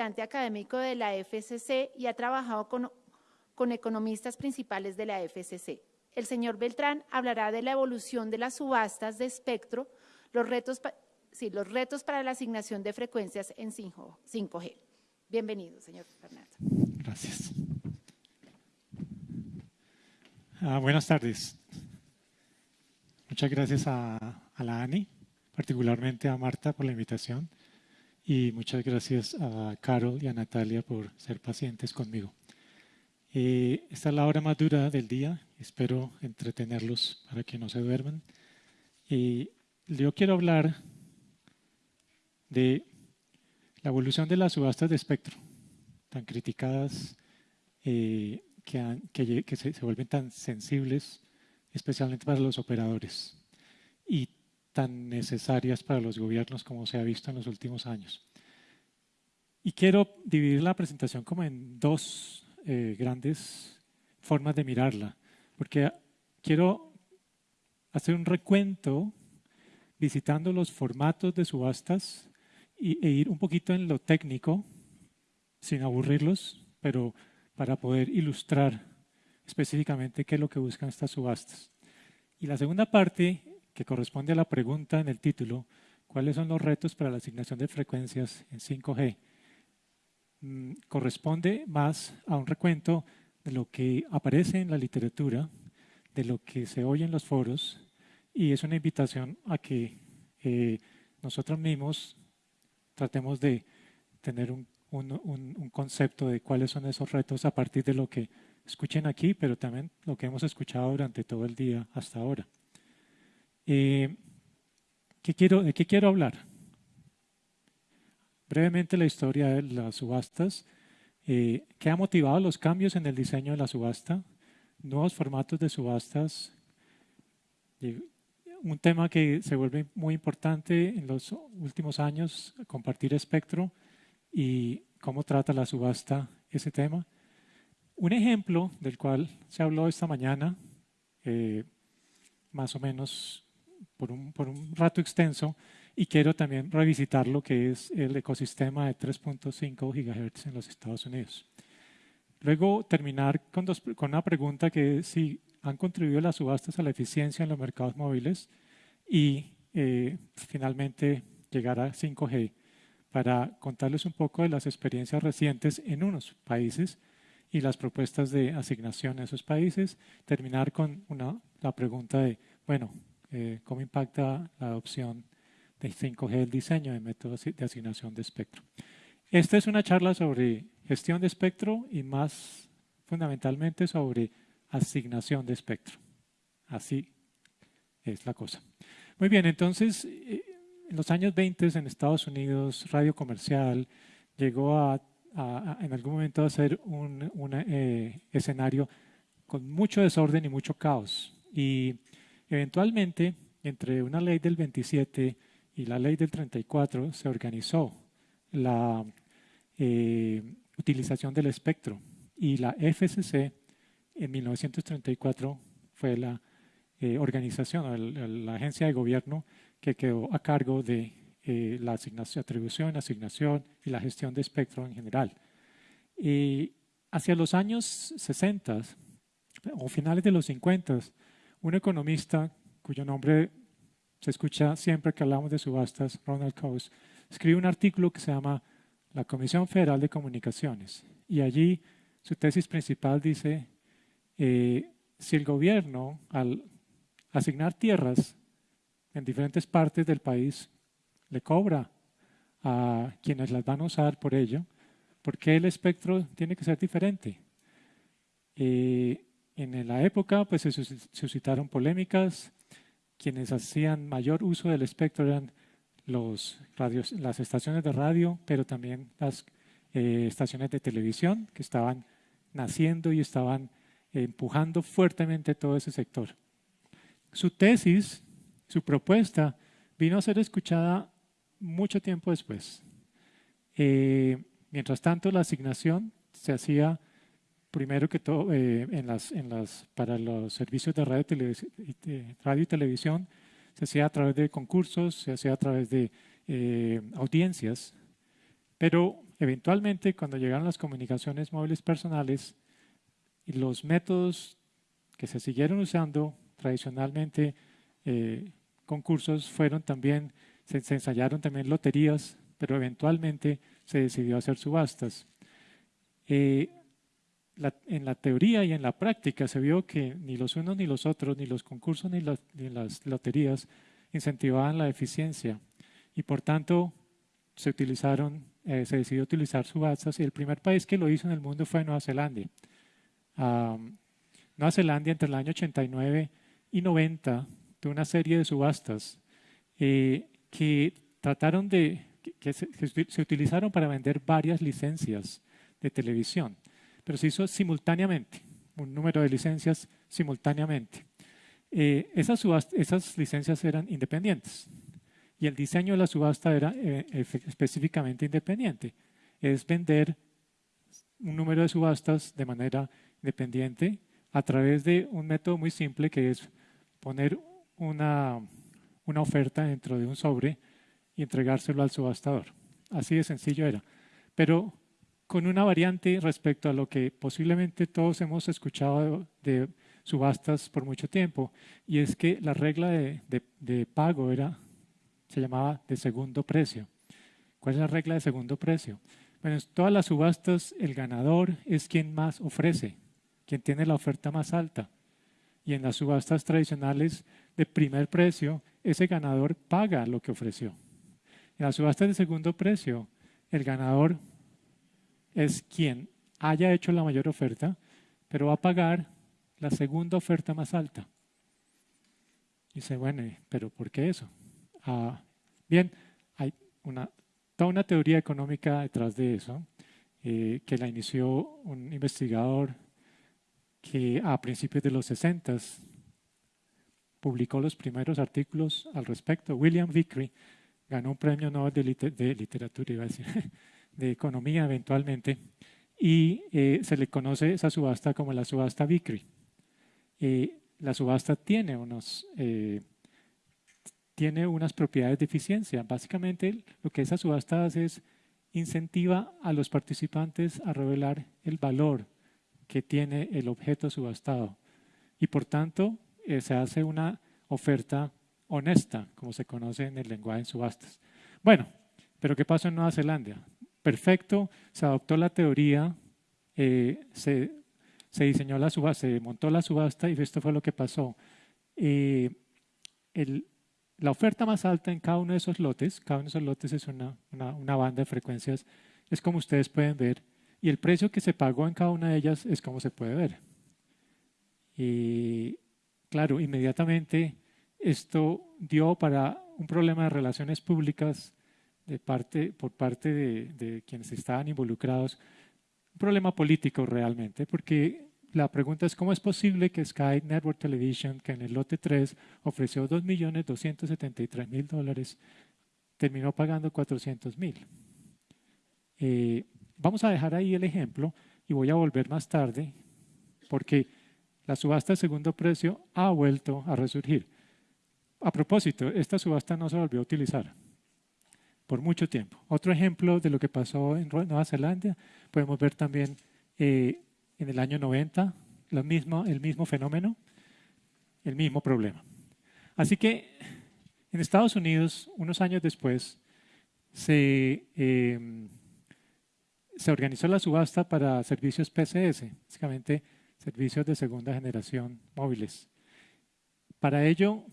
visitante académico de la FCC y ha trabajado con, con economistas principales de la FCC. El señor Beltrán hablará de la evolución de las subastas de espectro, los retos, sí, los retos para la asignación de frecuencias en 5G. Bienvenido, señor Fernando. Gracias. Ah, buenas tardes. Muchas gracias a, a, la ANI, particularmente a Marta por la invitación y muchas gracias a Carol y a Natalia por ser pacientes conmigo. Eh, esta es la hora más dura del día, espero entretenerlos para que no se duerman. Y yo quiero hablar de la evolución de las subastas de espectro, tan criticadas eh, que, se, vuelven tan sensibles, especialmente para los operadores, tan necesarias para los gobiernos como se ha visto en los últimos años. Y quiero dividir la presentación como en dos eh, grandes formas de mirarla, porque quiero hacer un recuento visitando los formatos de subastas y, e ir un poquito en lo técnico, sin aburrirlos, pero para poder ilustrar específicamente qué es lo que buscan estas subastas. Y la segunda parte, que corresponde a la pregunta en el título, ¿cuáles son los retos para la asignación de frecuencias en 5G? Mm, corresponde más a un recuento de lo que aparece en la literatura, de lo que se oye en los foros, y es una invitación a que eh, nosotros mismos tratemos de tener un un, concepto de cuáles son esos retos a partir de lo que escuchen aquí, pero también lo que hemos escuchado durante todo el día hasta ahora. Eh, ¿qué quiero, ¿De qué quiero hablar? Brevemente la historia de las subastas, eh, qué ha motivado los cambios en el diseño de la subasta, nuevos formatos de subastas, un tema que se vuelve muy importante en los últimos años, compartir espectro, y cómo trata la subasta ese tema. Un ejemplo del cual se habló esta mañana, eh, más o menos por un, por un, rato extenso, y quiero también revisitar lo que es el ecosistema de 3.5 GHz en los Estados Unidos. Luego terminar con, dos, con una pregunta que es si han contribuido las subastas a la eficiencia en los mercados móviles y eh, finalmente llegar a 5G para contarles un poco de las experiencias recientes en unos países y las propuestas de asignación en esos países. Terminar con una, la pregunta de, bueno, eh, ¿cómo impacta la adopción de 5G el diseño de métodos de asignación de espectro? Esta es una charla sobre gestión de espectro y más fundamentalmente sobre asignación de espectro. Así es la cosa. Muy bien, entonces eh, en los años 20 en Estados Unidos, radio comercial llegó a, en algún momento a ser un eh, escenario con mucho desorden y mucho caos. Y eventualmente, entre una ley del 27 y la ley del 34, se organizó la eh, utilización del espectro. Y la FCC en 1934 fue la eh, organización, la agencia de gobierno que quedó a cargo de eh, la asignación, atribución, asignación y la gestión de espectro en general. Hacia los años 60 o finales de los 50, un economista cuyo nombre se escucha siempre que hablamos de subastas, Ronald Coase, escribe un artículo que se llama La Comisión Federal de Comunicaciones. Y allí su tesis principal dice, eh, si el gobierno al asignar tierras en diferentes partes del país le cobra a quienes las van a usar por ello, porque el espectro tiene que ser diferente. Eh, en la época pues, se suscitaron polémicas, quienes hacían mayor uso del espectro eran los radios, las estaciones de radio, pero también las eh, estaciones de televisión que estaban naciendo y estaban empujando fuertemente todo ese sector. Su tesis su propuesta vino a ser escuchada mucho tiempo después. Eh, mientras tanto, la asignación se hacía primero que todo eh, en las, en las, para los servicios de radio, radio, y televisión, se hacía a través de concursos, se hacía a través de eh, audiencias, pero Eventualmente, cuando llegaron las comunicaciones móviles personales, y los métodos que se siguieron usando tradicionalmente, eh, concursos, fueron también, se, ensayaron también loterías, pero eventualmente se decidió hacer subastas. Eh, en la teoría y en la práctica se vio que ni los unos ni los otros, ni los concursos ni, las loterías incentivaban la eficiencia y por tanto se utilizaron, eh, se decidió utilizar subastas y el primer país que lo hizo en el mundo fue Nueva Zelanda. Nueva Zelanda entre el año 89 y 90 tuvo una serie de subastas eh, que trataron de, que, se utilizaron para vender varias licencias de televisión pero se hizo simultáneamente, un número de licencias simultáneamente. Eh, esas, esas licencias eran independientes y el diseño de la subasta era eh, específicamente independiente. Es vender un número de subastas de manera independiente a través de un método muy simple que es poner una, una oferta dentro de un sobre y entregárselo al subastador. Así de sencillo era. Pero con una variante respecto a lo que posiblemente todos hemos escuchado de subastas por mucho tiempo, y es que la regla de, pago era, se llamaba de segundo precio. ¿Cuál es la regla de segundo precio? Bueno, en todas las subastas el ganador es quien más ofrece, quien tiene la oferta más alta. Y en las subastas tradicionales de primer precio, ese ganador paga lo que ofreció. En las subastas de segundo precio, el ganador es quien haya hecho la mayor oferta, pero va a pagar la segunda oferta más alta. Y dice, bueno, pero ¿por qué eso? Ah, bien, hay una, toda una teoría económica detrás de eso, eh, que la inició un investigador que a principios de los 60 publicó los primeros artículos al respecto. William Vickery ganó un premio Nobel de, de literatura, iba a decir, de economía eventualmente, y eh, se le conoce esa subasta como la subasta Vickery. Eh, la subasta tiene, unos, eh, tiene unas propiedades de eficiencia. Básicamente lo que esa subasta hace es incentiva a los participantes a revelar el valor que tiene el objeto subastado. Y por tanto se hace una oferta honesta, como se conoce en el lenguaje en subastas. Bueno, pero ¿qué pasó en Nueva Zelanda? Perfecto, se adoptó la teoría, eh, se, diseñó la subasta, se montó la subasta y esto fue lo que pasó. Eh, la oferta más alta en cada uno de esos lotes, cada uno de esos lotes es una, banda de frecuencias, es como ustedes pueden ver, y el precio que se pagó en cada una de ellas es como se puede ver. Y claro, inmediatamente esto dio para un problema de relaciones públicas parte, por parte de, quienes estaban involucrados, un problema político realmente, porque la pregunta es cómo es posible que Sky Network Television, que en el lote 3 ofreció 2.273.000 dólares, terminó pagando 400.000. Eh, vamos a dejar ahí el ejemplo y voy a volver más tarde porque la subasta de segundo precio ha vuelto a resurgir. A propósito, esta subasta no se volvió a utilizar por mucho tiempo. Otro ejemplo de lo que pasó en Nueva Zelanda, podemos ver también eh, en el año 90 lo mismo, el mismo fenómeno, el mismo problema. Así que en Estados Unidos, unos años después, se, em, se organizó la subasta para servicios PCS, básicamente servicios de segunda generación móviles. Para ello,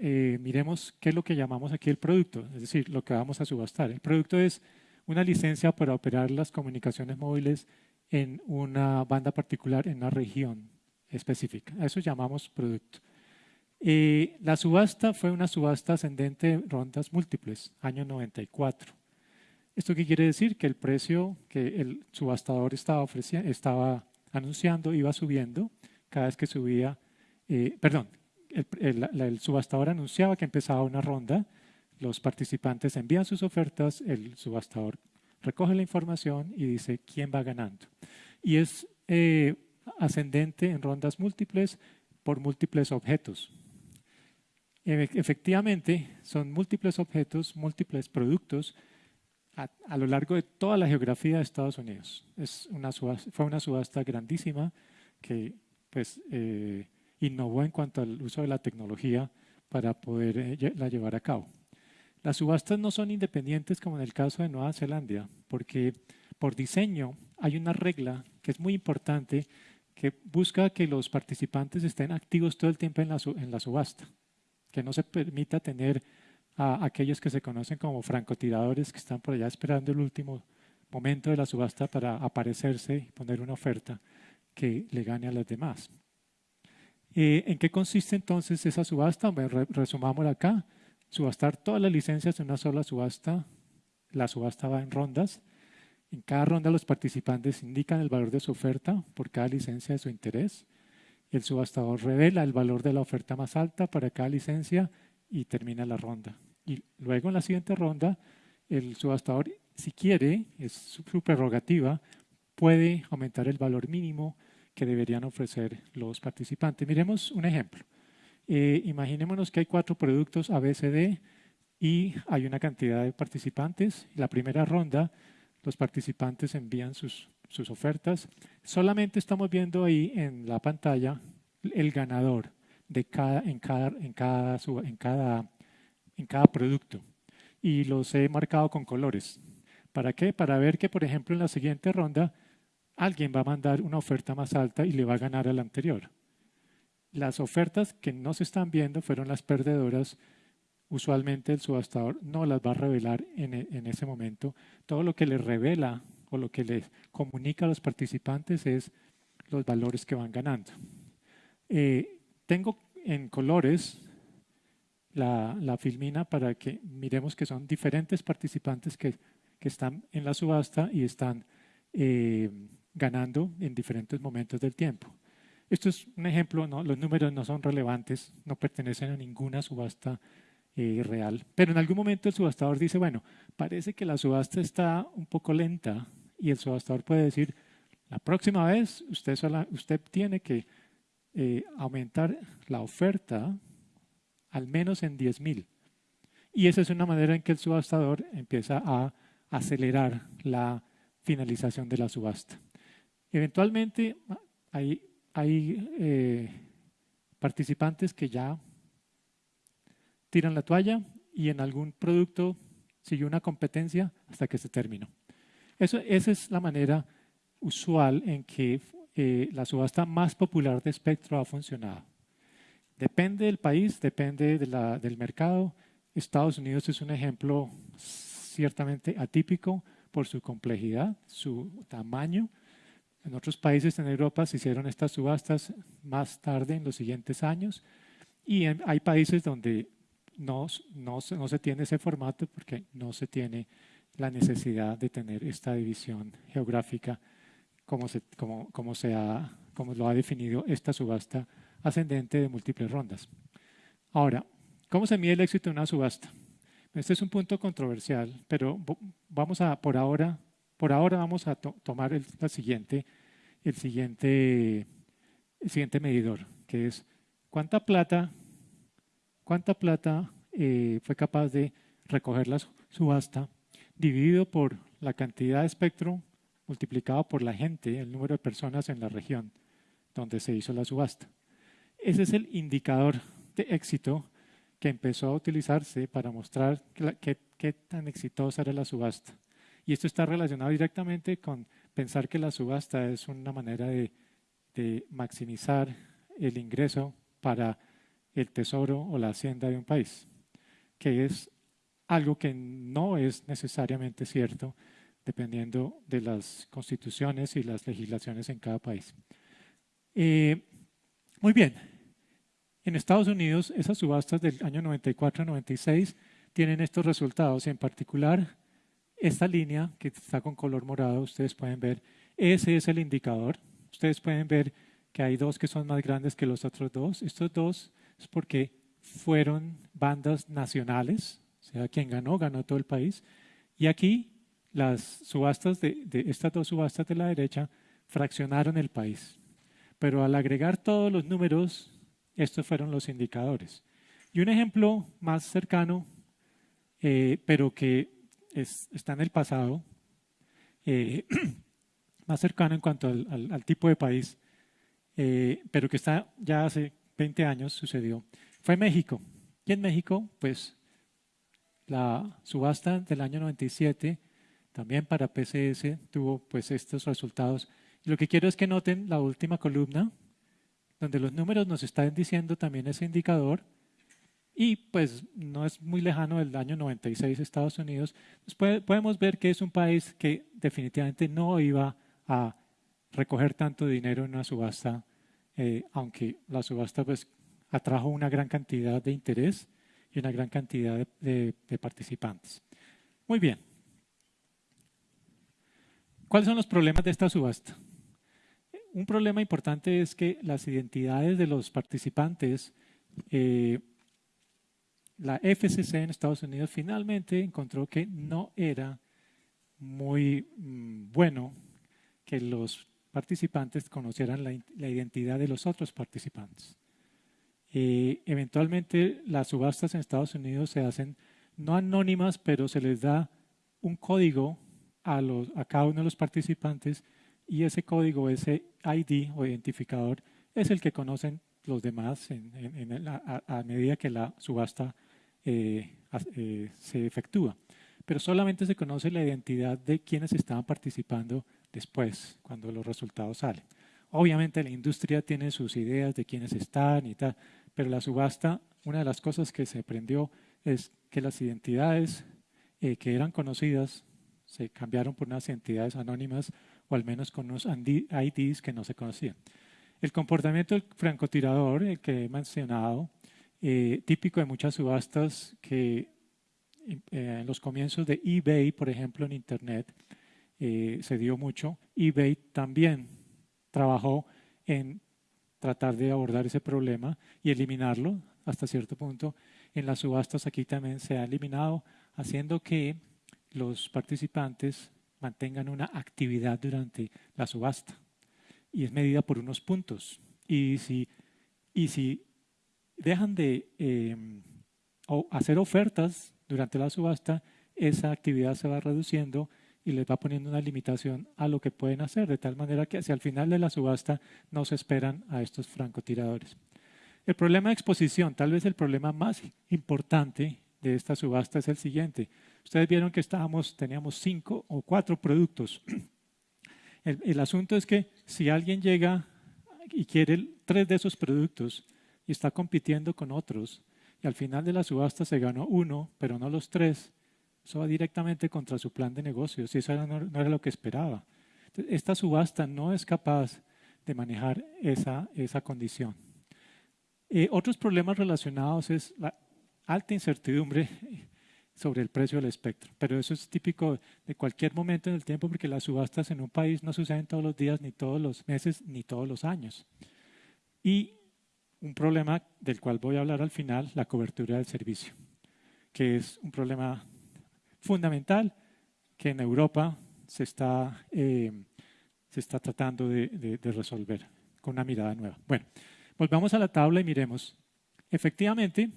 eh, miremos qué es lo que llamamos aquí el producto, es decir, lo que vamos a subastar. El producto es una licencia para operar las comunicaciones móviles en una banda particular, en una región específica. A eso llamamos producto. Eh, la subasta fue una subasta ascendente rondas múltiples, año 94. ¿Esto qué quiere decir? Que el precio que el subastador estaba, ofreciendo, estaba anunciando iba subiendo cada vez que subía, eh, perdón, el, subastador anunciaba que empezaba una ronda, los participantes envían sus ofertas, el subastador recoge la información y dice quién va ganando. Y es eh, ascendente en rondas múltiples por múltiples objetos. Efectivamente, son múltiples objetos, múltiples productos a, lo largo de toda la geografía de Estados Unidos. Es una fue una subasta grandísima que pues, eh, innovó en cuanto al uso de la tecnología para poder eh, llevar a cabo. Las subastas no son independientes como en el caso de Nueva Zelanda, porque por diseño hay una regla que es muy importante que busca que los participantes estén activos todo el tiempo en la, en la subasta, que no se permita tener a aquellos que se conocen como francotiradores que están por allá esperando el último momento de la subasta para aparecerse y poner una oferta que le gane a las demás. Eh, ¿En qué consiste entonces esa subasta? Bueno, resumámosla acá. Subastar todas las licencias en una sola subasta. La subasta va en rondas. En cada ronda los participantes indican el valor de su oferta por cada licencia de su interés. El subastador revela el valor de la oferta más alta para cada licencia y termina la ronda. Y luego en la siguiente ronda, el subastador, si quiere, es su prerrogativa, puede aumentar el valor mínimo que deberían ofrecer los participantes. Miremos un ejemplo. Eh, imaginémonos que hay cuatro productos ABCD y hay una cantidad de participantes. La primera ronda, los participantes envían sus, sus ofertas. Solamente estamos viendo ahí en la pantalla el ganador de cada, en, cada, en, cada, en, cada, en cada producto. Y los he marcado con colores. ¿Para qué? Para ver que, por ejemplo, en la siguiente ronda alguien va a mandar una oferta más alta y le va a ganar al anterior. Las ofertas que no se están viendo fueron las perdedoras. Usualmente el subastador no las va a revelar en, e, en ese momento. Todo lo que le revela o lo que les comunica a los participantes es los valores que van ganando. Eh, tengo en colores la, la, filmina para que miremos que son diferentes participantes que, que están en la subasta y están eh, ganando en diferentes momentos del tiempo. Esto es un ejemplo, ¿no? los números no son relevantes, no pertenecen a ninguna subasta eh, real, pero en algún momento el subastador dice, bueno, parece que la subasta está un poco lenta y el subastador puede decir, la próxima vez usted, usted tiene que eh, aumentar la oferta al menos en 10.000. Y esa es una manera en que el subastador empieza a acelerar la finalización de la subasta. Eventualmente hay, hay eh, participantes que ya tiran la toalla y en algún producto sigue una competencia hasta que se terminó. Eso, esa es la manera usual en que eh, la subasta más popular de espectro ha funcionado. Depende del país, depende del mercado. Estados Unidos es un ejemplo ciertamente atípico por su complejidad, su tamaño. En otros países en Europa se hicieron estas subastas más tarde en los siguientes años y hay países donde no, no, no se tiene ese formato porque no se tiene la necesidad de tener esta división geográfica como, se, como, como, se ha, como lo ha definido esta subasta ascendente de múltiples rondas. Ahora, ¿cómo se mide el éxito de una subasta? Este es un punto controversial, pero vamos a, por ahora, por ahora vamos a tomar el, siguiente, el, siguiente, el siguiente medidor, que es cuánta plata, cuánta plata eh, fue capaz de recoger la subasta dividido por la cantidad de espectro multiplicado por la gente, el número de personas en la región donde se hizo la subasta. Ese es el indicador de éxito que empezó a utilizarse para mostrar qué, tan exitosa era la subasta. Y esto está relacionado directamente con pensar que la subasta es una manera de, maximizar el ingreso para el tesoro o la hacienda de un país, que es algo que no es necesariamente cierto dependiendo de las constituciones y las legislaciones en cada país. Eh, muy bien, en Estados Unidos esas subastas del año 94-96 tienen estos resultados en particular esta línea que está con color morado, ustedes pueden ver, ese es el indicador. Ustedes pueden ver que hay dos que son más grandes que los otros dos. Estos dos es porque fueron bandas nacionales, o sea, quien ganó, ganó todo el país. Y aquí las subastas de, estas dos subastas de la derecha fraccionaron el país. Pero al agregar todos los números, estos fueron los indicadores. Y un ejemplo más cercano, eh, pero que está en el pasado, eh, más cercano en cuanto al, tipo de país, eh, pero que está ya hace 20 años sucedió, fue México. Y en México, pues la subasta del año 97, también para PCS, tuvo pues estos resultados. Y lo que quiero es que noten la última columna, donde los números nos están diciendo también ese indicador, y pues no es muy lejano del año 96 Estados Unidos, pues podemos ver que es un país que definitivamente no iba a recoger tanto dinero en una subasta, eh, aunque la subasta pues atrajo una gran cantidad de interés y una gran cantidad de, participantes. Muy bien. ¿Cuáles son los problemas de esta subasta? Un problema importante es que las identidades de los participantes eh, la FCC en Estados Unidos finalmente encontró que no era muy mm, bueno que los participantes conocieran la, identidad de los otros participantes. Eventualmente las subastas en Estados Unidos se hacen no anónimas, pero se les da un código a, los, a cada uno de los participantes y ese código, ese ID o identificador, es el que conocen los demás a, medida que la subasta eh, eh, se efectúa. Pero solamente se conoce la identidad de quienes estaban participando después, cuando los resultados salen. Obviamente la industria tiene sus ideas de quiénes están y tal, pero la subasta, una de las cosas que se aprendió es que las identidades eh, que eran conocidas se cambiaron por unas identidades anónimas o al menos con unos IDs que no se conocían. El comportamiento del francotirador, el que he mencionado, eh, típico de muchas subastas que eh, en los comienzos de eBay, por ejemplo, en Internet, eh, se dio mucho. eBay también trabajó en tratar de abordar ese problema y eliminarlo hasta cierto punto. En las subastas aquí también se ha eliminado, haciendo que los participantes mantengan una actividad durante la subasta y es medida por unos puntos. Y si, y si dejan de em, hacer ofertas durante la subasta, esa actividad se va reduciendo y les va poniendo una limitación a lo que pueden hacer, de tal manera que hacia el final de la subasta no se esperan a estos francotiradores. El problema de exposición, tal vez el problema más importante de esta subasta es el siguiente. Ustedes vieron que estábamos, teníamos cinco o cuatro productos. El, el asunto es que si alguien llega y quiere tres de esos productos, y está compitiendo con otros y al final de la subasta se ganó uno, pero no los tres, eso va directamente contra su plan de negocios y eso no, era lo que esperaba. Esta subasta no es capaz de manejar esa, esa condición. Eh, otros problemas relacionados es la alta incertidumbre sobre el precio del espectro, pero eso es típico de cualquier momento en el tiempo porque las subastas en un país no suceden todos los días, ni todos los meses, ni todos los años. Y un problema del cual voy a hablar al final, la cobertura del servicio, que es un problema fundamental que en Europa se está, eh, se está tratando de, resolver con una mirada nueva. Bueno, volvamos a la tabla y miremos. Efectivamente,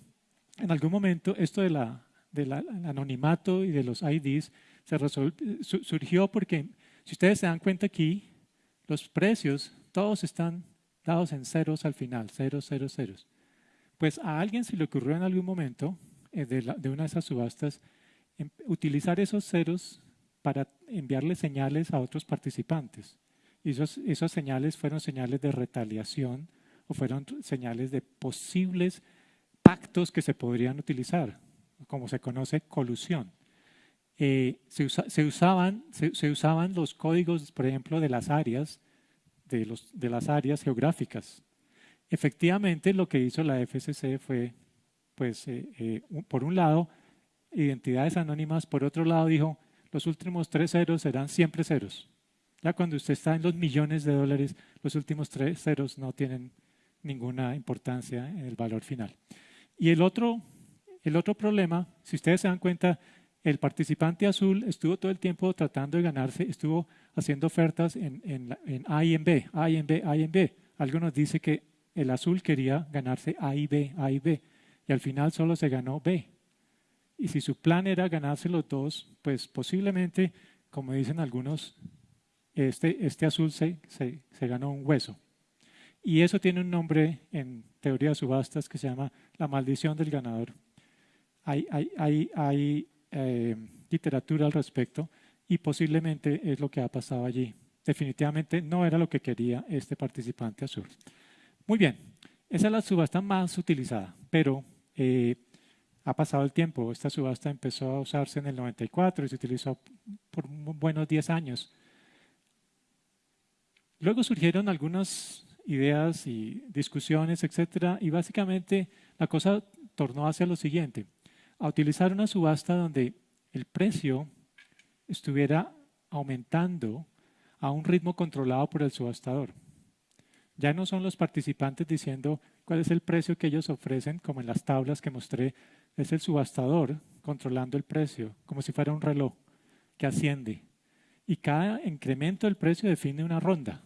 en algún momento esto de la, del anonimato y de los IDs se surgió porque, si ustedes se dan cuenta aquí, los precios todos están dados en ceros al final, ceros, ceros, ceros. Pues a alguien se le ocurrió en algún momento eh, de, una de esas subastas em, utilizar esos ceros para enviarle señales a otros participantes. Y esos, esas señales fueron señales de retaliación o fueron señales de posibles pactos que se podrían utilizar, como se conoce colusión. Eh, se, usaban, se, usaban los códigos, por ejemplo, de las áreas de, los, de las áreas geográficas. Efectivamente, lo que hizo la FCC fue, pues, eh, eh, por un lado, identidades anónimas, por otro lado dijo, los últimos tres ceros serán siempre ceros. Ya cuando usted está en los millones de dólares, los últimos tres ceros no tienen ninguna importancia en el valor final. Y el otro, el otro problema, si ustedes se dan cuenta, el participante azul estuvo todo el tiempo tratando de ganarse, estuvo haciendo ofertas en, en, A y en B, A y en B, A y en B. Algo nos dice que el azul quería ganarse A y B, A y B, y al final solo se ganó B. Y si su plan era ganarse los dos, pues posiblemente, como dicen algunos, este, este azul se, se, se ganó un hueso. Y eso tiene un nombre en teoría de subastas que se llama la maldición del ganador. Hay, hay, hay, hay eh, literatura al respecto y posiblemente es lo que ha pasado allí. Definitivamente no era lo que quería este participante azul. Muy bien, esa es la subasta más utilizada, pero eh, ha pasado el tiempo. Esta subasta empezó a usarse en el 94 y se utilizó por buenos 10 años. Luego surgieron algunas ideas y discusiones, etcétera, y básicamente la cosa tornó hacia lo siguiente: a utilizar una subasta donde el precio estuviera aumentando a un ritmo controlado por el subastador. Ya no son los participantes diciendo cuál es el precio que ellos ofrecen, como en las tablas que mostré, es el subastador controlando el precio, como si fuera un reloj que asciende. Y cada incremento del precio define una ronda.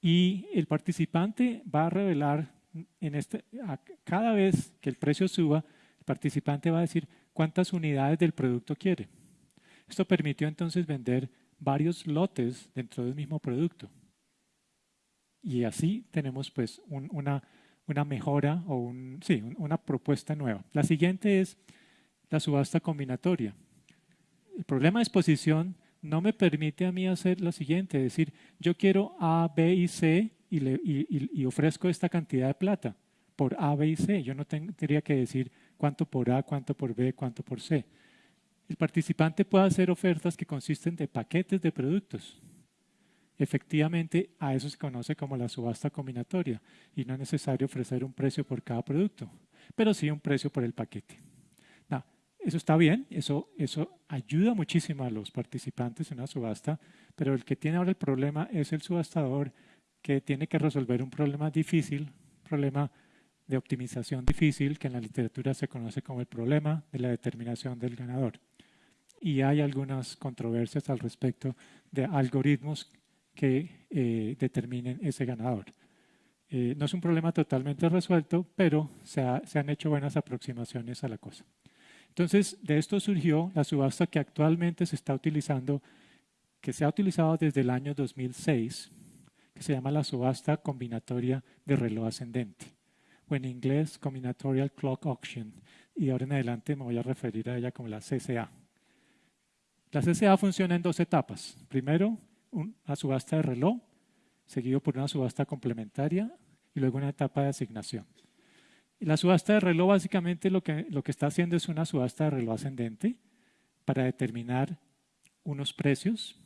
Y el participante va a revelar, en este, cada vez que el precio suba, el participante va a decir cuántas unidades del producto quiere. Esto permitió entonces vender varios lotes dentro del mismo producto. Y así tenemos pues una, mejora o sí, una propuesta nueva. La siguiente es la subasta combinatoria. El problema de exposición no me permite a mí hacer lo siguiente, decir, yo quiero A, B y C y, le, y, ofrezco esta cantidad de plata por A, B y C. Yo no tendría que decir cuánto por A, cuánto por B, cuánto por C. El participante puede hacer ofertas que consisten de paquetes de productos. Efectivamente, a eso se conoce como la subasta combinatoria y no es necesario ofrecer un precio por cada producto, pero sí un precio por el paquete. eso está bien, eso, eso ayuda muchísimo a los participantes en una subasta, pero el que tiene ahora el problema es el subastador que tiene que resolver un problema difícil, un problema de optimización difícil que en la literatura se conoce como el problema de la determinación del ganador. Y hay algunas controversias al respecto de algoritmos que eh, determinen ese ganador. Eh, no es un problema totalmente resuelto, pero se, se, han hecho buenas aproximaciones a la cosa. Entonces, de esto surgió la subasta que actualmente se está utilizando, que se ha utilizado desde el año 2006, que se llama la subasta combinatoria de reloj ascendente, o en inglés Combinatorial Clock Auction, y ahora en adelante me voy a referir a ella como la CCA. La CCA funciona en dos etapas. Primero, una subasta de reloj, seguido por una subasta complementaria y luego una etapa de asignación. Y la subasta de reloj básicamente lo que, lo que está haciendo es una subasta de reloj ascendente para determinar unos precios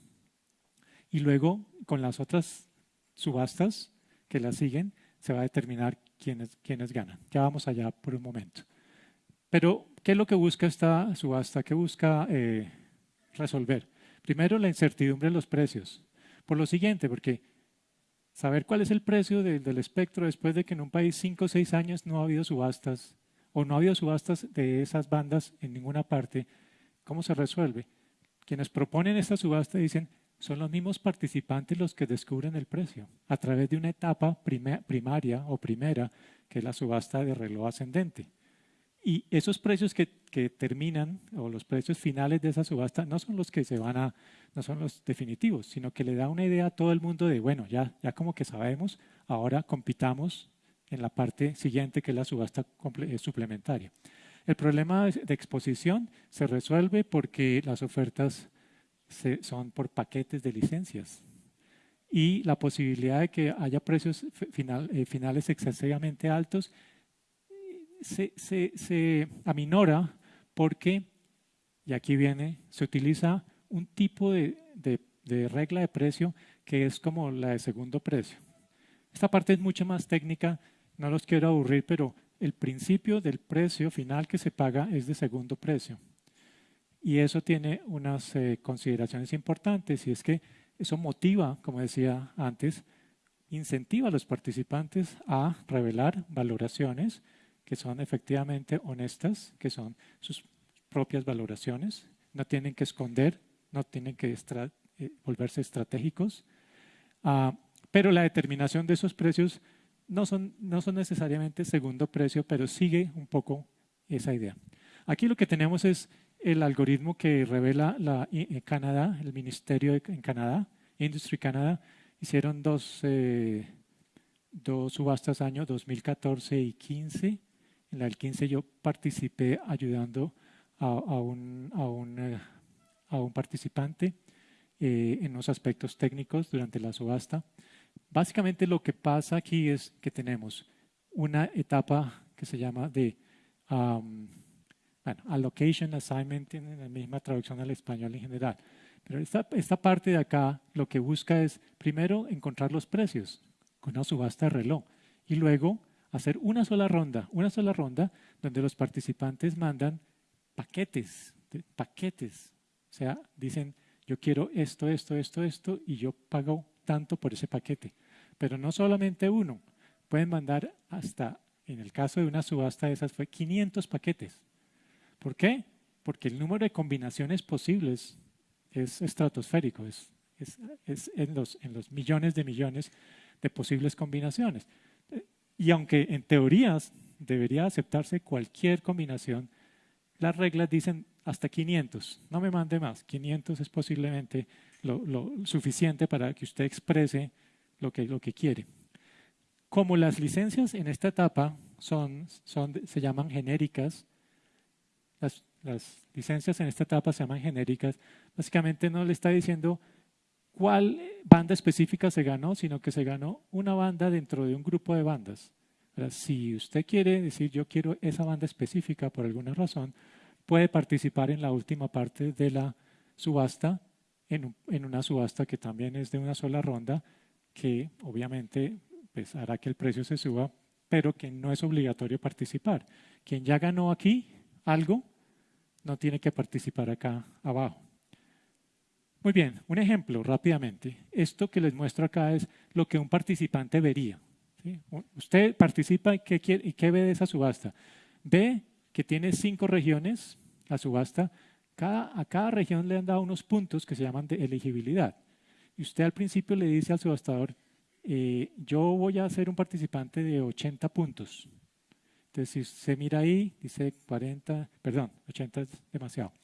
y luego con las otras subastas que la siguen se va a determinar quiénes, quiénes ganan. Ya vamos allá por un momento. Pero, ¿qué es lo que busca esta subasta? ¿Qué busca eh, resolver? Primero, la incertidumbre de los precios. Por lo siguiente, porque saber cuál es el precio del espectro después de que en un país cinco o seis años no ha habido subastas o no ha habido subastas de esas bandas en ninguna parte, ¿cómo se resuelve? Quienes proponen esta subasta dicen, son los mismos participantes los que descubren el precio a través de una etapa primaria o primera, que es la subasta de reloj ascendente. Y esos precios que, terminan, o los precios finales de esa subasta, no son los que se van a, no son los definitivos, sino que le da una idea a todo el mundo de, bueno, ya, ya como que sabemos, ahora compitamos en la parte siguiente, que es la subasta eh, suplementaria. El problema de exposición se resuelve porque las ofertas son por paquetes de licencias y la posibilidad de que haya precios eh, finales excesivamente altos se, se, aminora porque, y aquí viene, se utiliza un tipo de, de, regla de precio que es como la de segundo precio. Esta parte es mucho más técnica, no los quiero aburrir, pero el principio del precio final que se paga es de segundo precio. Y eso tiene unas eh, consideraciones importantes y es que eso motiva, como decía antes, incentiva a los participantes a revelar valoraciones que son efectivamente honestas, que son sus propias valoraciones, no tienen que esconder, no tienen que eh, volverse estratégicos, ah, pero la determinación de esos precios no son, no son necesariamente segundo precio, pero sigue un poco esa idea. Aquí lo que tenemos es el algoritmo que revela la, en Canadá, el Ministerio en Canadá, Industry Canada, hicieron dos, eh, dos subastas año 2014 y 15. En la del 15 yo participé ayudando a, un, a, un, eh, a un, participante eh, en los aspectos técnicos durante la subasta. Básicamente lo que pasa aquí es que tenemos una etapa que se llama de um, bueno, allocation, assignment, tienen la misma traducción al español en general. Pero esta, esta parte de acá lo que busca es primero encontrar los precios con una subasta de reloj y luego hacer una sola ronda, una sola ronda donde los participantes mandan paquetes, paquetes. O sea, dicen, yo quiero esto, esto, esto, esto y yo pago tanto por ese paquete. Pero no solamente uno, pueden mandar hasta, en el caso de una subasta de esas fue 500 paquetes. ¿Por qué? Porque el número de combinaciones posibles es estratosférico, es, es, en, los, en los millones de millones de posibles combinaciones. Y aunque en teorías debería aceptarse cualquier combinación, las reglas dicen hasta 500, no me mande más, 500 es posiblemente lo, lo suficiente para que usted exprese lo que, lo que quiere. Como las licencias en esta etapa son, son, se llaman genéricas, las, las licencias en esta etapa se llaman genéricas, básicamente no le está diciendo cuál banda específica se ganó, sino que se ganó una banda dentro de un grupo de bandas. Si usted quiere decir yo quiero esa banda específica por alguna razón, puede participar en la última parte de la subasta, en, en una subasta que también es de una sola ronda, que obviamente pues, hará que el precio se suba, pero que no es obligatorio participar. Quien ya ganó aquí algo, no tiene que participar acá abajo. Muy bien, un ejemplo rápidamente. Esto que les muestro acá es lo que un participante vería. Usted participa y ¿qué, quiere, y qué ve de esa subasta. Ve que tiene cinco regiones, la subasta. A cada región le han dado unos puntos que se llaman de elegibilidad. Y usted al principio le dice al subastador, eh, yo voy a ser un participante de 80 puntos. Entonces, si se mira ahí, dice 40, perdón, 80 es demasiado,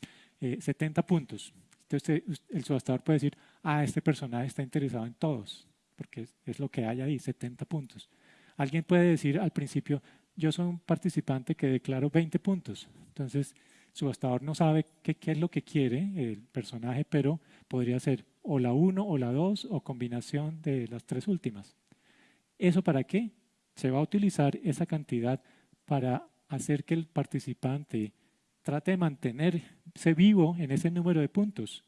70 eh, puntos. Entonces, el subastador puede decir, ah, este personaje está interesado en todos, porque es, lo que hay ahí, 70 puntos. Alguien puede decir al principio, yo soy un participante que declaro 20 puntos. Entonces, el subastador no sabe qué, qué es lo que quiere el personaje, pero podría ser o la 1 o la 2 o combinación de las tres últimas. ¿Eso para qué? Se va a utilizar esa cantidad para hacer que el participante trate de mantenerse vivo en ese número de puntos.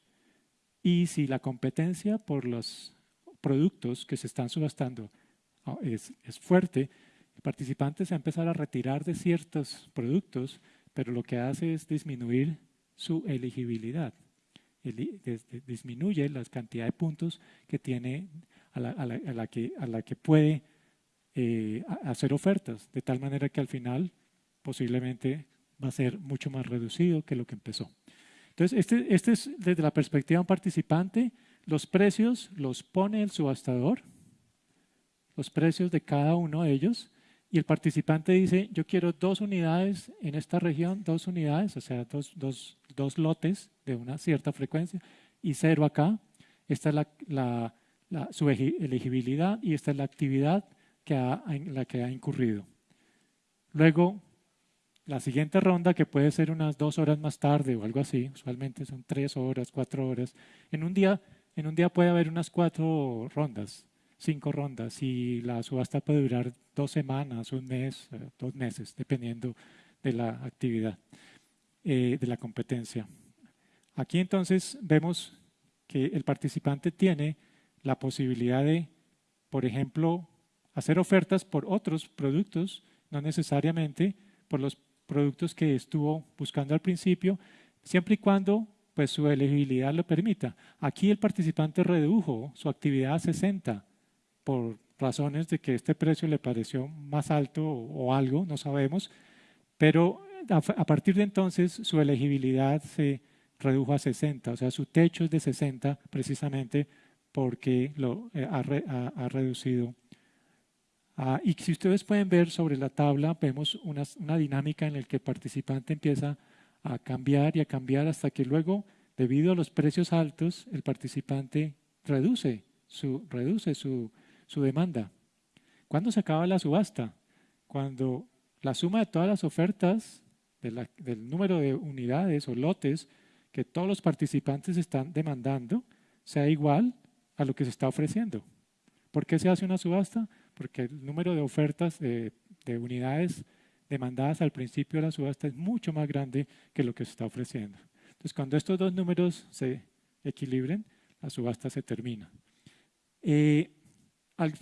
Y si la competencia por los productos que se están subastando ah, es, fuerte, el participante se va a empezar a retirar de ciertos productos, pero lo que hace es disminuir su elegibilidad. disminuye la cantidad de puntos que tiene a la, que, a la que puede eh, hacer ofertas, de tal manera que al final posiblemente va a ser mucho más reducido que lo que empezó. Entonces, este, este es desde la perspectiva de un participante, los precios los pone el subastador, los precios de cada uno de ellos, y el participante dice, yo quiero dos unidades en esta región, dos unidades, o sea, dos, dos, dos lotes de una cierta frecuencia, y cero acá. Esta es la, la, la, su elegibilidad y esta es la actividad que en la que ha incurrido. Luego, la siguiente ronda, que puede ser unas dos horas más tarde o algo así, usualmente son tres horas, cuatro horas. En un día, en un día puede haber unas cuatro rondas, cinco rondas, y la subasta puede durar dos semanas, un mes, eh, dos meses, dependiendo de la actividad, eh, de la competencia. Aquí entonces vemos que el participante tiene la posibilidad de, por ejemplo, hacer ofertas por otros productos, no necesariamente por los productos que estuvo buscando al principio, siempre y cuando pues, su elegibilidad lo permita. Aquí el participante redujo su actividad a 60 por razones de que este precio le pareció más alto o, algo, no sabemos, pero a, partir de entonces su elegibilidad se redujo a 60, o sea, su techo es de 60 precisamente porque lo eh, ha, ha reducido Ah, y si ustedes pueden ver sobre la tabla, vemos una, dinámica en la que el participante empieza a cambiar y a cambiar hasta que luego, debido a los precios altos, el participante reduce su, reduce su, su demanda. ¿Cuándo se acaba la subasta? Cuando la suma de todas las ofertas del número de unidades o lotes que todos los participantes están demandando sea igual a lo que se está ofreciendo. ¿Por qué se hace una subasta? Porque el número de ofertas de, de unidades demandadas al principio de la subasta es mucho más grande que lo que se está ofreciendo. Entonces, cuando estos dos números se equilibren, la subasta se termina. Eh,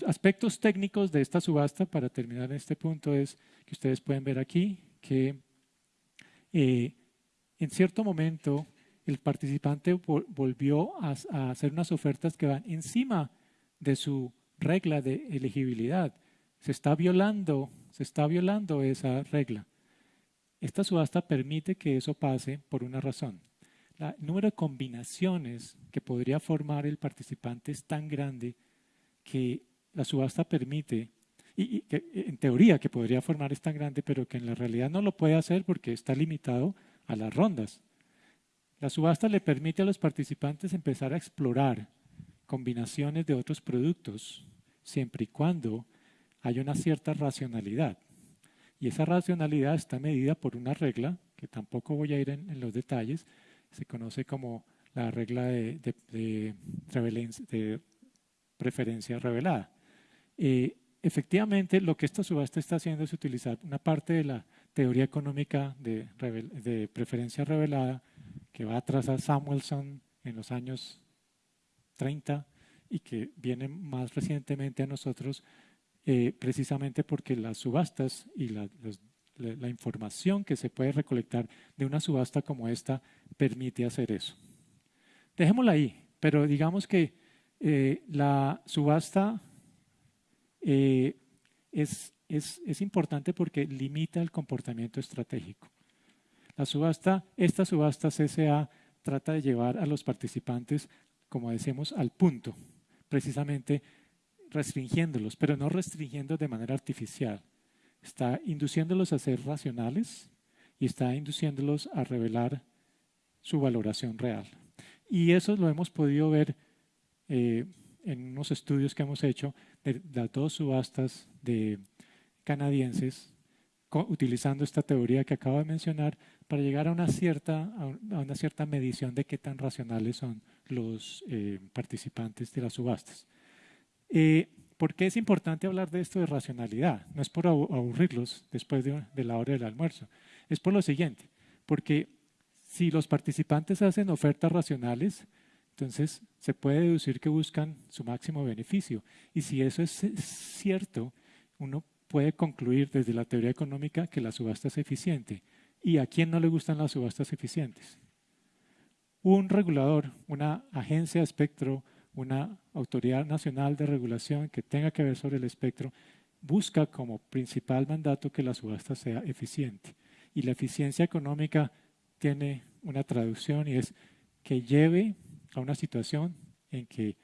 aspectos técnicos de esta subasta, para terminar en este punto, es que ustedes pueden ver aquí que eh, en cierto momento el participante volvió a, a, hacer unas ofertas que van encima de su regla de elegibilidad. Se está violando, se está violando esa regla. Esta subasta permite que eso pase por una razón. el número de combinaciones que podría formar el participante es tan grande que la subasta permite, y, en teoría que podría formar es tan grande, pero que en la realidad no lo puede hacer porque está limitado a las rondas. La subasta le permite a los participantes empezar a explorar combinaciones de otros productos, siempre y cuando haya una cierta racionalidad. Y esa racionalidad está medida por una regla, que tampoco voy a ir en, los detalles, se conoce como la regla de, de, de preferencia revelada. Eh, efectivamente, lo que esta subasta está haciendo es utilizar una parte de la teoría económica de, de preferencia revelada que va atrás a Samuelson en los años 30 y que viene más recientemente a nosotros eh, precisamente porque las subastas y la, información que se puede recolectar de una subasta como esta permite hacer eso. Dejémosla ahí, pero digamos que eh, la subasta eh, es, es, importante porque limita el comportamiento estratégico. La subasta, esta subasta CSA trata de llevar a los participantes, como decimos, al punto, precisamente restringiéndolos, pero no restringiendo de manera artificial. Está induciéndolos a ser racionales y está induciéndolos a revelar su valoración real. Y eso lo hemos podido ver eh, en unos estudios que hemos hecho de las dos subastas de canadienses utilizando esta teoría que acabo de mencionar para llegar a una cierta, a una cierta medición de qué tan racionales son los eh, participantes de las subastas. Eh, ¿Por qué es importante hablar de esto de racionalidad? No es por aburrirlos después de, de la hora del almuerzo, es por lo siguiente, porque si los participantes hacen ofertas racionales, entonces, se puede deducir que buscan su máximo beneficio. Y si eso es cierto, uno puede concluir desde la teoría económica que la subasta es eficiente. ¿Y a quién no le gustan las subastas eficientes? Un regulador, una agencia de espectro, una autoridad nacional de regulación que tenga que ver sobre el espectro, busca como principal mandato que la subasta sea eficiente. Y la eficiencia económica tiene una traducción y es que lleve a una situación en que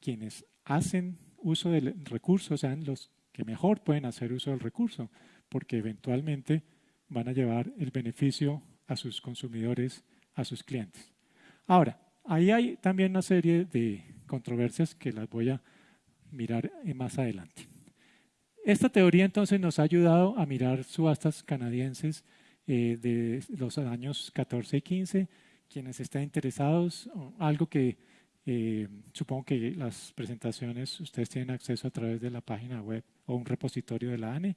quienes hacen uso del recurso sean los que mejor pueden hacer uso del recurso, porque eventualmente van a llevar el beneficio a sus consumidores, a sus clientes. Ahora, ahí hay también una serie de controversias que las voy a mirar más adelante. Esta teoría entonces nos ha ayudado a mirar subastas canadienses eh, de los años 14 y 15 quienes estén interesados, algo que eh, supongo que las presentaciones ustedes tienen acceso a través de la página web o un repositorio de la ANE.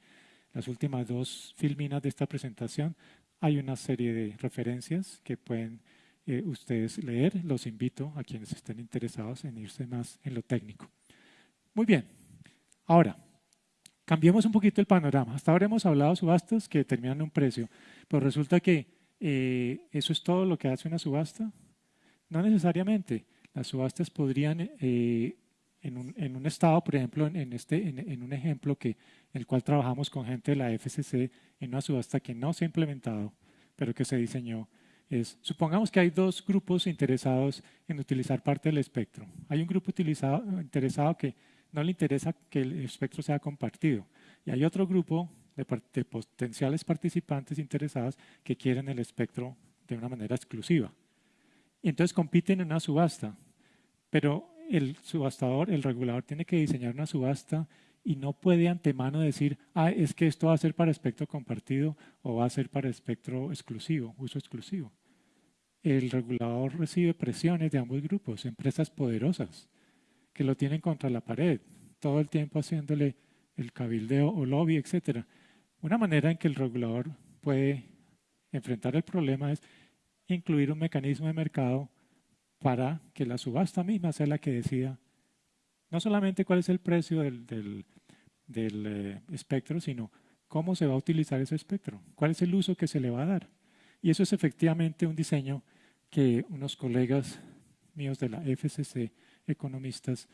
Las últimas dos filminas de esta presentación hay una serie de referencias que pueden eh, ustedes leer. Los invito a quienes estén interesados en irse más en lo técnico. Muy bien. Ahora, cambiemos un poquito el panorama. Hasta ahora hemos hablado de subastas que determinan un precio, pero resulta que eh, ¿eso es todo lo que hace una subasta? No necesariamente. Las subastas podrían, eh, en, un, estado, por ejemplo, en, este, en, un ejemplo que, en el cual trabajamos con gente de la FCC, en una subasta que no se ha implementado, pero que se diseñó, es, supongamos que hay dos grupos interesados en utilizar parte del espectro. Hay un grupo utilizado, interesado que no le interesa que el espectro sea compartido. Y hay otro grupo de, potenciales participantes interesados que quieren el espectro de una manera exclusiva. Y entonces compiten en una subasta, pero el subastador, el regulador, tiene que diseñar una subasta y no puede antemano decir, ah, es que esto va a ser para espectro compartido o va a ser para espectro exclusivo, uso exclusivo. El regulador recibe presiones de ambos grupos, empresas poderosas que lo tienen contra la pared, todo el tiempo haciéndole el cabildeo o lobby, etc. Una manera en que el regulador puede enfrentar el problema es incluir un mecanismo de mercado para que la subasta misma sea la que decida no solamente cuál es el precio del, eh, espectro, sino cómo se va a utilizar ese espectro, cuál es el uso que se le va a dar. Y eso es efectivamente un diseño que unos colegas míos de la FCC, economistas,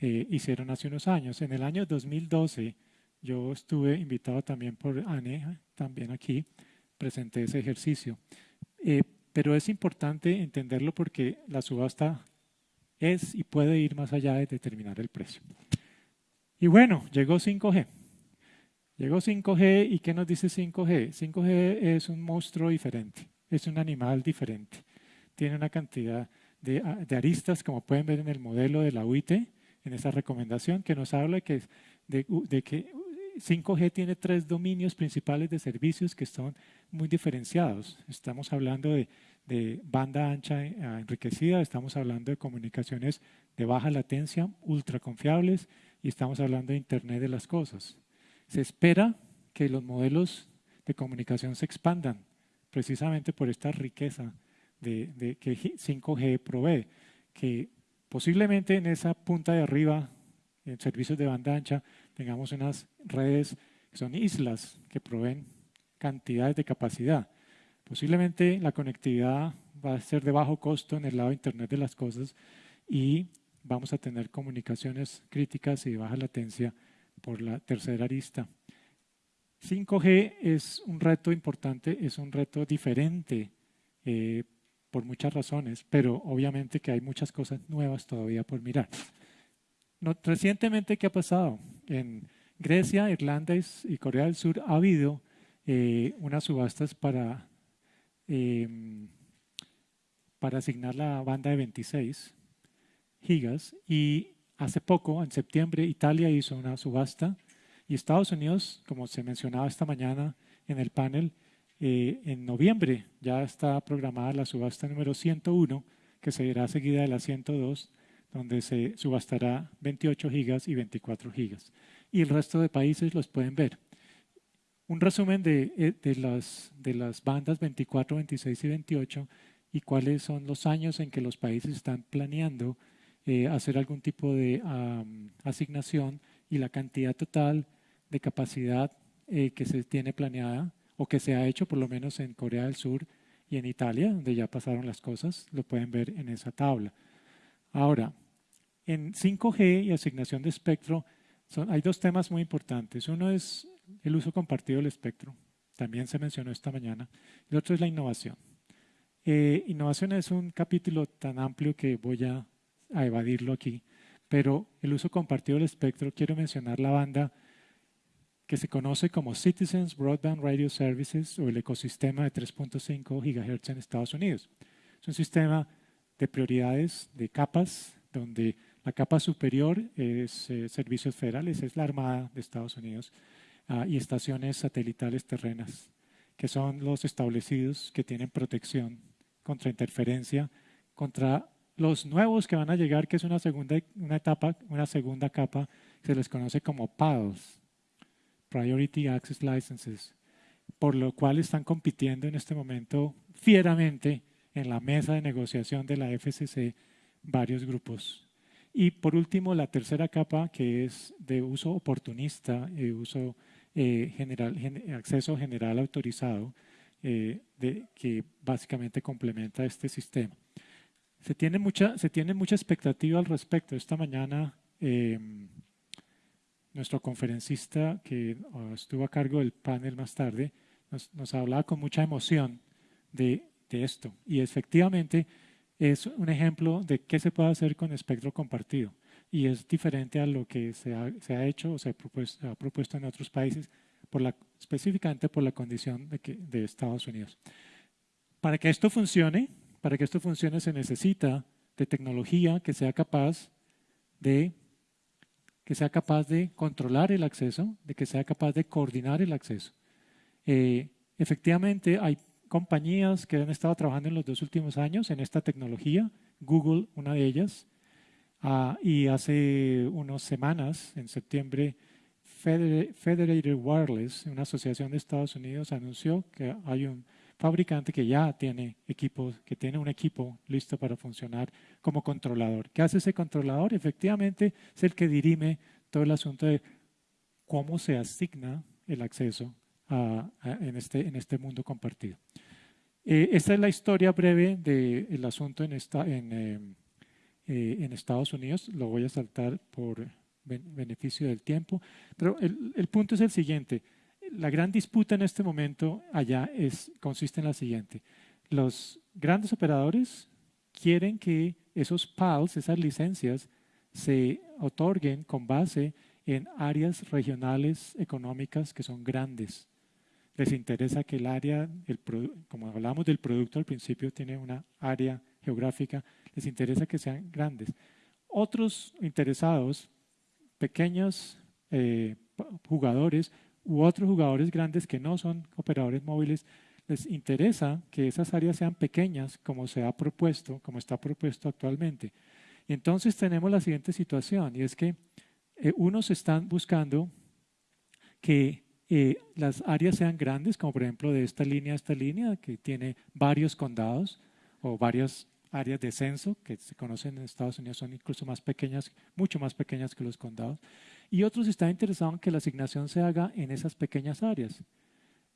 eh, hicieron hace unos años. En el año 2012 yo estuve invitado también por ANE, también aquí, presenté ese ejercicio. Eh, pero es importante entenderlo porque la subasta es y puede ir más allá de determinar el precio. Y bueno, llegó 5G. Llegó 5G y ¿qué nos dice 5G? 5G es un monstruo diferente, es un animal diferente. Tiene una cantidad de, aristas, como pueden ver en el modelo de la UIT, en esa recomendación, que nos habla de que 5G tiene tres dominios principales de servicios que son muy diferenciados. Estamos hablando de, banda ancha eh, enriquecida, estamos hablando de comunicaciones de baja latencia, ultra confiables, y estamos hablando de Internet de las cosas. Se espera que los modelos de comunicación se expandan precisamente por esta riqueza de, que 5G provee, que posiblemente en esa punta de arriba, en servicios de banda ancha, tengamos unas redes que son islas que proveen cantidades de capacidad. Posiblemente la conectividad va a ser de bajo costo en el lado de Internet de las cosas y vamos a tener comunicaciones críticas y de baja latencia por la tercera arista. 5G es un reto importante, es un reto diferente eh, por muchas razones, pero obviamente que hay muchas cosas nuevas todavía por mirar. Recientemente, ¿qué ha pasado? En Grecia, Irlanda y Corea del Sur ha habido eh, unas subastas para, em, para asignar la banda de 26 gigas y hace poco, en septiembre, Italia hizo una subasta y Estados Unidos, como se mencionaba esta mañana en el panel, eh, en noviembre ya está programada la subasta número 101, que será seguida de la 102, donde se subastará 28 gigas y 24 gigas. Y el resto de países los pueden ver. Un resumen de, eh, las, de las bandas 24, 26 y 28 y cuáles son los años en que los países están planeando eh, hacer algún tipo de asignación y la cantidad total de capacidad eh, que se tiene planeada o que se ha hecho por lo menos en Corea del Sur y en Italia, donde ya pasaron las cosas, lo pueden ver en esa tabla. Ahora, en 5G y asignación de espectro son, hay dos temas muy importantes. Uno es el uso compartido del espectro, también se mencionó esta mañana. El otro es la innovación. Eh, innovación es un capítulo tan amplio que voy a, a evadirlo aquí, pero el uso compartido del espectro, quiero mencionar la banda que se conoce como Citizens Broadband Radio Services o el ecosistema de 3.5 GHz en Estados Unidos. Es un sistema de prioridades, de capas, donde la capa superior es eh, servicios federales, es la Armada de Estados Unidos, ah, y estaciones satelitales terrenas, que son los establecidos que tienen protección contra interferencia, contra los nuevos que van a llegar, que es una segunda, una etapa, una segunda capa, se les conoce como PALs, Priority Access Licenses, por lo cual están compitiendo en este momento fieramente en la mesa de negociación de la FCC varios grupos y por último, la tercera capa, que es de uso oportunista, eh, uso eh, general, acceso general autorizado, eh, de, que básicamente complementa este sistema. Se tiene mucha, se tiene mucha expectativa al respecto. Esta mañana, em, nuestro conferencista, que ah, estuvo a cargo del panel más tarde, nos, nos hablaba con mucha emoción de, de esto. Y efectivamente, es un ejemplo de qué se puede hacer con espectro compartido y es diferente a lo que se ha, se ha hecho o se ha propuesto, ha propuesto, en otros países, por la, específicamente por la condición de, Estados Unidos. Para que esto funcione, para que esto funcione se necesita de tecnología que sea capaz de que sea capaz de controlar el acceso, de que sea capaz de coordinar el acceso. Eh, efectivamente, hay compañías que han estado trabajando en los dos últimos años en esta tecnología, Google, una de ellas, ah, y hace unas semanas, en septiembre, Federated Wireless, una asociación de Estados Unidos, anunció que hay un fabricante que ya tiene equipos, que tiene un equipo listo para funcionar como controlador. ¿Qué hace ese controlador? Efectivamente es el que dirime todo el asunto de cómo se asigna el acceso en, este, en este mundo compartido. Eh, esta es la historia breve del asunto en, esta, en, eh, eh, en, Estados Unidos. Lo voy a saltar por beneficio del tiempo. Pero el, el punto es el siguiente la gran disputa en este momento allá es, consiste en la siguiente. Los grandes operadores quieren que esos PALs, esas licencias, se otorguen con base en áreas regionales económicas que son grandes. Les interesa que el área, el, como hablamos del producto al principio, tiene una área geográfica, les interesa que sean grandes. Otros interesados, pequeños eh, jugadores, u otros jugadores grandes que no son operadores móviles, les interesa que esas áreas sean pequeñas como se ha propuesto, como está propuesto actualmente. Y entonces tenemos la siguiente situación y es que eh, unos están buscando que eh, las áreas sean grandes, como por ejemplo de esta línea a esta línea, que tiene varios condados o varias áreas de censo, que se conocen en Estados Unidos, son incluso más pequeñas, mucho más pequeñas que los condados y otros están interesados en que la asignación se haga en esas pequeñas áreas.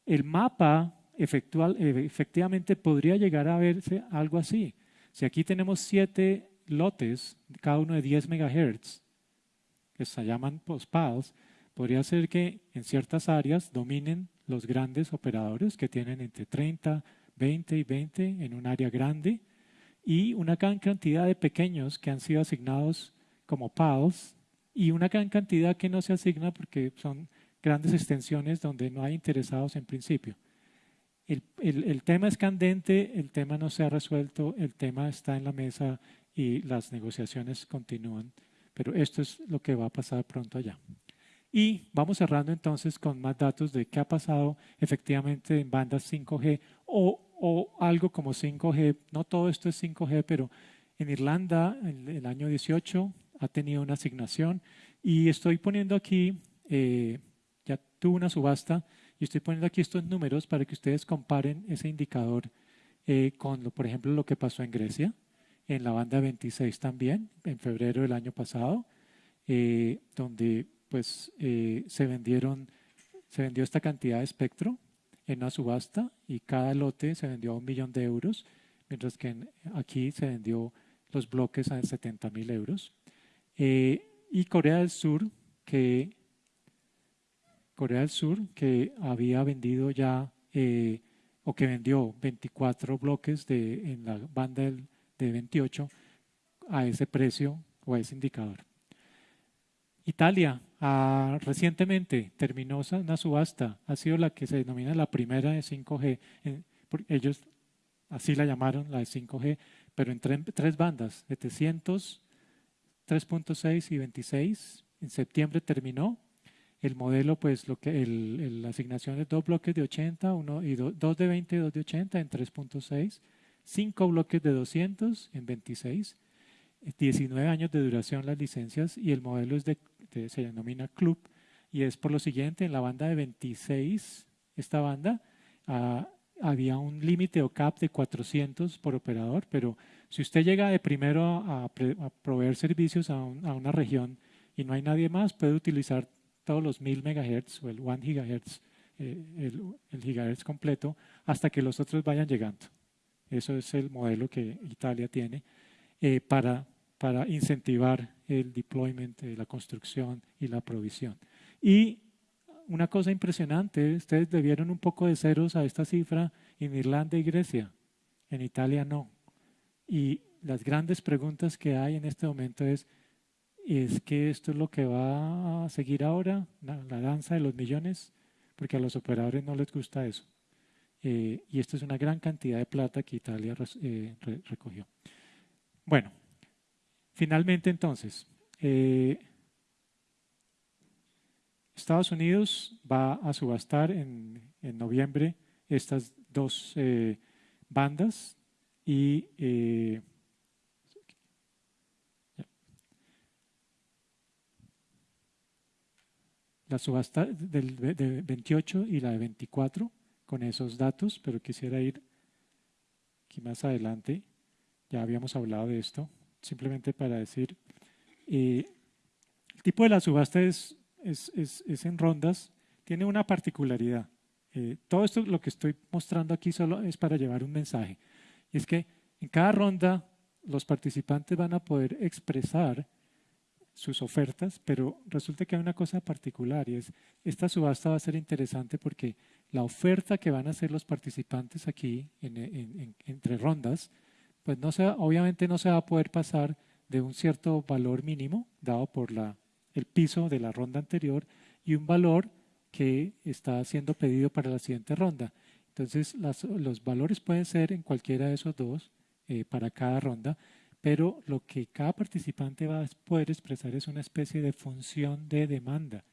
El mapa efectual, efectivamente podría llegar a verse algo así. Si aquí tenemos siete lotes, cada uno de 10 MHz, que se llaman post-pals, podría ser que en ciertas áreas dominen los grandes operadores que tienen entre 30, 20 y 20 en un área grande y una gran cantidad de pequeños que han sido asignados como PALs y una gran cantidad que no se asigna porque son grandes extensiones donde no hay interesados en principio. El, el, tema es candente, el tema no se ha resuelto, el tema está en la mesa y las negociaciones continúan, pero esto es lo que va a pasar pronto allá. Y vamos cerrando entonces con más datos de qué ha pasado efectivamente en bandas 5G o, o algo como 5G. No todo esto es 5G, pero en Irlanda, en el año 18, ha tenido una asignación y estoy poniendo aquí, eh, ya tuvo una subasta y estoy poniendo aquí estos números para que ustedes comparen ese indicador eh, con, lo, por ejemplo, lo que pasó en Grecia, en la banda 26 también, en febrero del año pasado, eh, donde pues se vendieron, se vendió esta cantidad de espectro en una subasta y cada lote se vendió a un millón de euros, mientras que aquí se vendió los bloques a 70 mil euros. Eh, y Corea del Sur, que Corea del Sur, que había vendido ya eh, o que vendió 24 bloques de, en la banda de 28 a ese precio o a ese indicador. Italia ah, recientemente terminó una subasta, ha sido la que se denomina la primera de 5G. ellos así la llamaron, la de 5G, pero en tres bandas, 700, 3.6 y 26. En septiembre terminó. El modelo, pues, lo que el, la asignación es dos bloques de 80, uno y dos de 20 y dos de 80 en 3.6, cinco bloques de 200 en 26, 19 años de duración las licencias y el modelo es de, se denomina club y es por lo siguiente, en la banda de 26, esta banda, ah, había un límite o cap de 400 por operador, pero si usted llega de primero a, proveer servicios a, una región y no hay nadie más, puede utilizar todos los 1000 MHz o el 1 GHz, eh, el, gigahertz completo, hasta que los otros vayan llegando. Eso es el modelo que Italia tiene eh, para, para incentivar el deployment, la construcción y la provisión. Y una cosa impresionante, ustedes debieron un poco de ceros a esta cifra en Irlanda y Grecia, en Italia no. Y las grandes preguntas que hay en este momento es, ¿es que esto es lo que va a seguir ahora, la, danza de los millones? Porque a los operadores no les gusta eso. eh, y esto es una gran cantidad de plata que Italia eh, recogió. Bueno, finalmente entonces, eh, Estados Unidos va a subastar en, en noviembre estas dos bandas y la subasta del, de 28 y la de 24 con esos datos, pero quisiera ir aquí más adelante. Ya habíamos hablado de esto, simplemente para decir, eh, el tipo de la subasta es, es, es, en rondas, tiene una particularidad. Eh, todo esto lo que estoy mostrando aquí solo es para llevar un mensaje. Y es que en cada ronda los participantes van a poder expresar sus ofertas, pero resulta que hay una cosa particular y es, esta subasta va a ser interesante porque la oferta que van a hacer los participantes aquí entre rondas, pues no se, obviamente no se va a poder pasar de un cierto valor mínimo dado por la, el piso de la ronda anterior y un valor que está siendo pedido para la siguiente ronda. Entonces, los valores pueden ser en cualquiera de esos dos eh, para cada ronda, pero lo que cada participante va a poder expresar es una especie de función de demanda.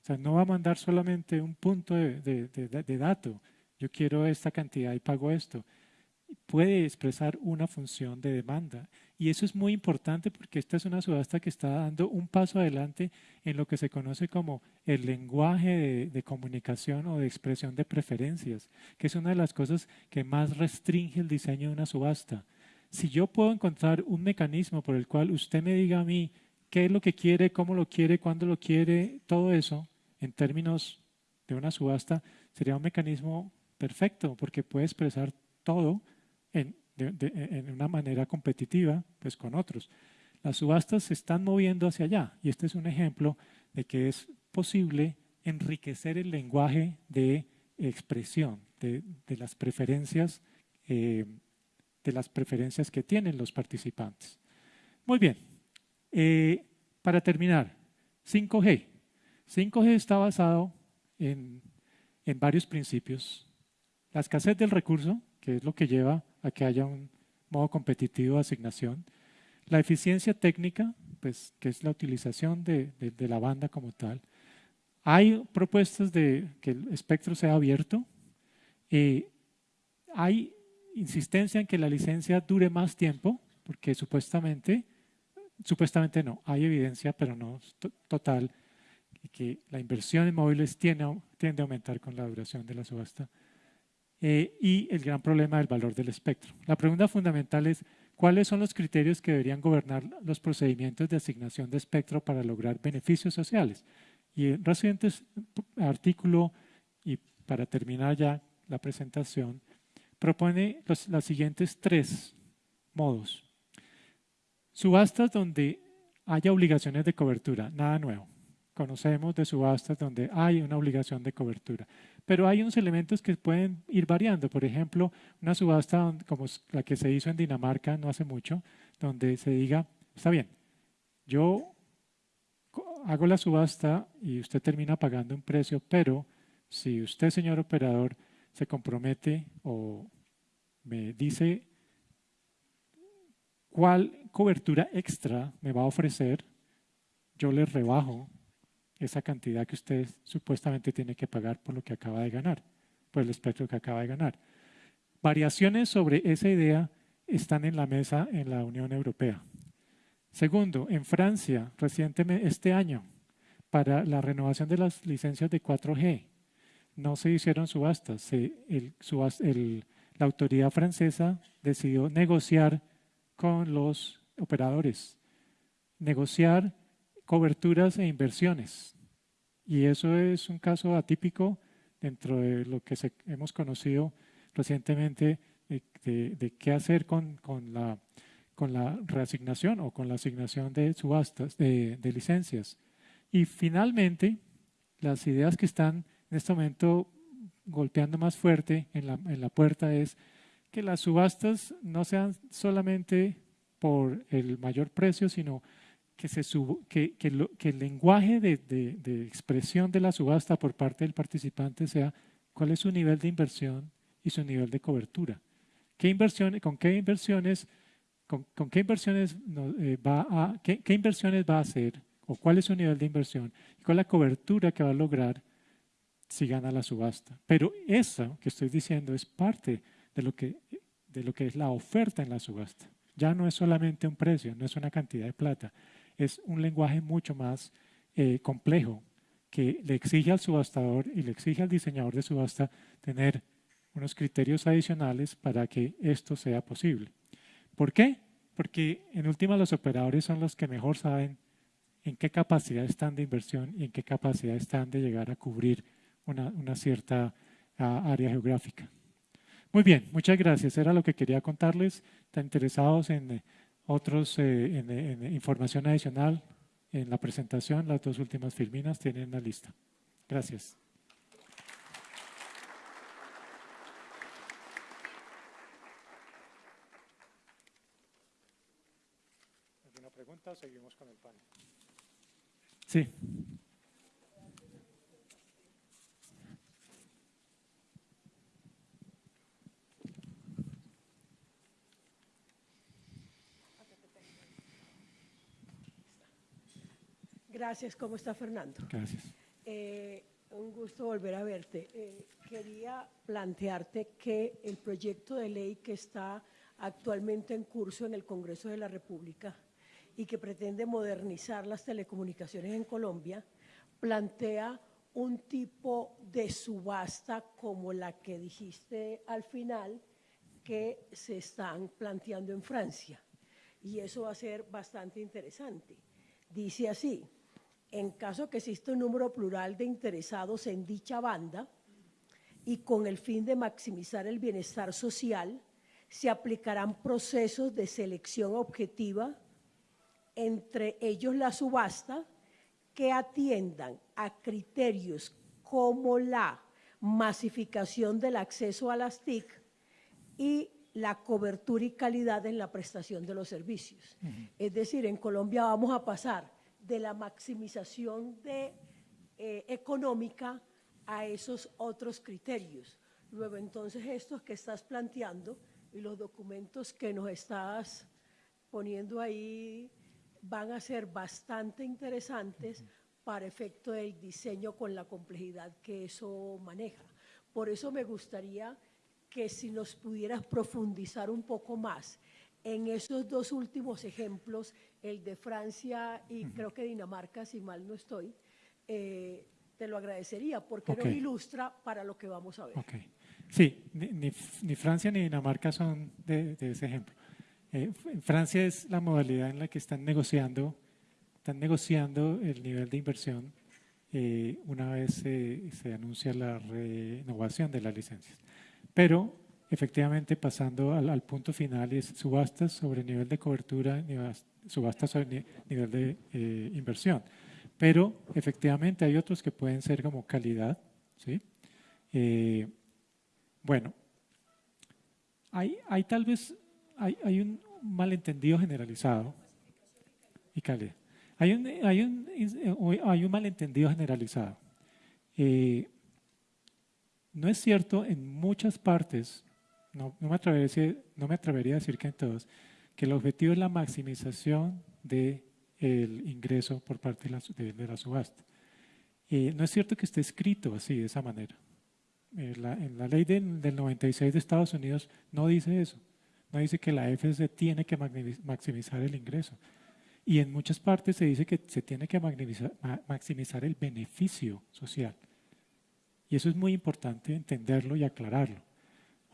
O sea, no va a mandar solamente un punto de, dato, yo quiero esta cantidad y pago esto. Puede expresar una función de demanda. Y eso es muy importante porque esta es una subasta que está dando un paso adelante en lo que se conoce como el lenguaje de, comunicación o de expresión de preferencias, que es una de las cosas que más restringe el diseño de una subasta si yo puedo encontrar un mecanismo por el cual usted me diga a mí qué es lo que quiere, cómo lo quiere, cuándo lo quiere, todo eso, en términos de una subasta, sería un mecanismo perfecto porque puede expresar todo en, en una manera competitiva pues, con otros. Las subastas se están moviendo hacia allá y este es un ejemplo de que es posible enriquecer el lenguaje de expresión, de, de las preferencias eh, de las preferencias que tienen los participantes. Muy bien, eh, para terminar, 5G. 5G está basado en, en varios principios. La escasez del recurso, que es lo que lleva a que haya un modo competitivo de asignación. La eficiencia técnica, pues, que es la utilización de, la banda como tal. Hay propuestas de que el espectro sea abierto. Eh, hay insistencia en que la licencia dure más tiempo, porque supuestamente, supuestamente no, hay evidencia, pero no total, que la inversión en móviles tiende a aumentar con la duración de la subasta. Eh, y el gran problema del valor del espectro. La pregunta fundamental es, ¿cuáles son los criterios que deberían gobernar los procedimientos de asignación de espectro para lograr beneficios sociales? Y en reciente artículo, y para terminar ya la presentación, propone los, siguientes tres modos. Subastas donde haya obligaciones de cobertura, nada nuevo. Conocemos de subastas donde hay una obligación de cobertura. Pero hay unos elementos que pueden ir variando. Por ejemplo, una subasta como la que se hizo en Dinamarca no hace mucho, donde se diga, está bien, yo hago la subasta y usted termina pagando un precio, pero si usted, señor operador, se compromete o me dice cuál cobertura extra me va a ofrecer, yo le rebajo esa cantidad que usted supuestamente tiene que pagar por lo que acaba de ganar, por el espectro que acaba de ganar. Variaciones sobre esa idea están en la mesa en la Unión Europea. Segundo, en Francia, recientemente este año, para la renovación de las licencias de 4G, no se hicieron subastas. el, la autoridad francesa decidió negociar con los operadores, negociar coberturas e inversiones. Y eso es un caso atípico dentro de lo que hemos conocido recientemente de, qué hacer con, la, con la reasignación o con la asignación de subastas, de licencias. Y finalmente, las ideas que están en este momento golpeando más fuerte en la, en la puerta es que las subastas no sean solamente por el mayor precio, sino que, se que, que, que el lenguaje de, de, de, expresión de la subasta por parte del participante sea cuál es su nivel de inversión y su nivel de cobertura. ¿Qué inversiones, ¿Con qué inversiones, con, qué inversiones eh, va a, qué, inversiones va a hacer o cuál es su nivel de inversión y cuál es la cobertura que va a lograr si gana la subasta? Pero eso que estoy diciendo es parte de lo que, de lo que es la oferta en la subasta. Ya no es solamente un precio, no es una cantidad de plata, es un lenguaje mucho más eh, complejo que le exige al subastador y le exige al diseñador de subasta tener unos criterios adicionales para que esto sea posible. ¿Por qué? Porque en última los operadores son los que mejor saben en qué capacidad están de inversión y en qué capacidad están de llegar a cubrir una, cierta ah, área geográfica. Muy bien, muchas gracias. Era lo que quería contarles. ¿Están interesados en otros, eh, en, información adicional? En la presentación, las dos últimas filminas tienen la lista. Gracias. ¿Alguna pregunta seguimos con el panel? Sí. Gracias, ¿cómo está Fernando? Gracias. Eh, un gusto volver a verte. Eh, quería plantearte que el proyecto de ley que está actualmente en curso en el Congreso de la República y que pretende modernizar las telecomunicaciones en Colombia, plantea un tipo de subasta como la que dijiste al final que se están planteando en Francia. Y eso va a ser bastante interesante. Dice así, en caso que exista un número plural de interesados en dicha banda y con el fin de maximizar el bienestar social, se aplicarán procesos de selección objetiva, entre ellos la subasta, que atiendan a criterios como la masificación del acceso a las TIC y la cobertura y calidad en la prestación de los servicios. Es decir, en Colombia vamos a pasar de la maximización de, eh, económica a esos otros criterios. Luego, entonces, estos que estás planteando y los documentos que nos estás poniendo ahí van a ser bastante interesantes para efecto del diseño con la complejidad que eso maneja. Por eso me gustaría que si nos pudieras profundizar un poco más en esos dos últimos ejemplos, el de Francia y creo que Dinamarca, si mal no estoy, eh, te lo agradecería porque nos ilustra para lo que vamos a ver. Sí, ni, Francia ni Dinamarca son de, ese ejemplo. Eh, Francia es la modalidad en la que están negociando, están negociando el nivel de inversión eh, una vez se anuncia la renovación de las licencias. Pero efectivamente pasando al, punto final es subastas sobre nivel de cobertura, subastas sobre nivel de eh, inversión. Pero efectivamente hay otros que pueden ser como calidad. ¿sí? Eh, bueno, hay, hay, tal vez hay, hay, un malentendido generalizado y calidad. Hay un, hay un, hay un malentendido generalizado. Eh, no es cierto en muchas partes no, me atrevería, a decir que en todos, que el objetivo es la maximización del ingreso por parte de la, subasta. Eh, no es cierto que esté escrito así, de esa manera. Eh, en la ley del, 96 de Estados Unidos no dice eso. No dice que la FCC tiene que maximizar el ingreso. Y en muchas partes se dice que se tiene que maximizar el beneficio social. Y eso es muy importante entenderlo y aclararlo.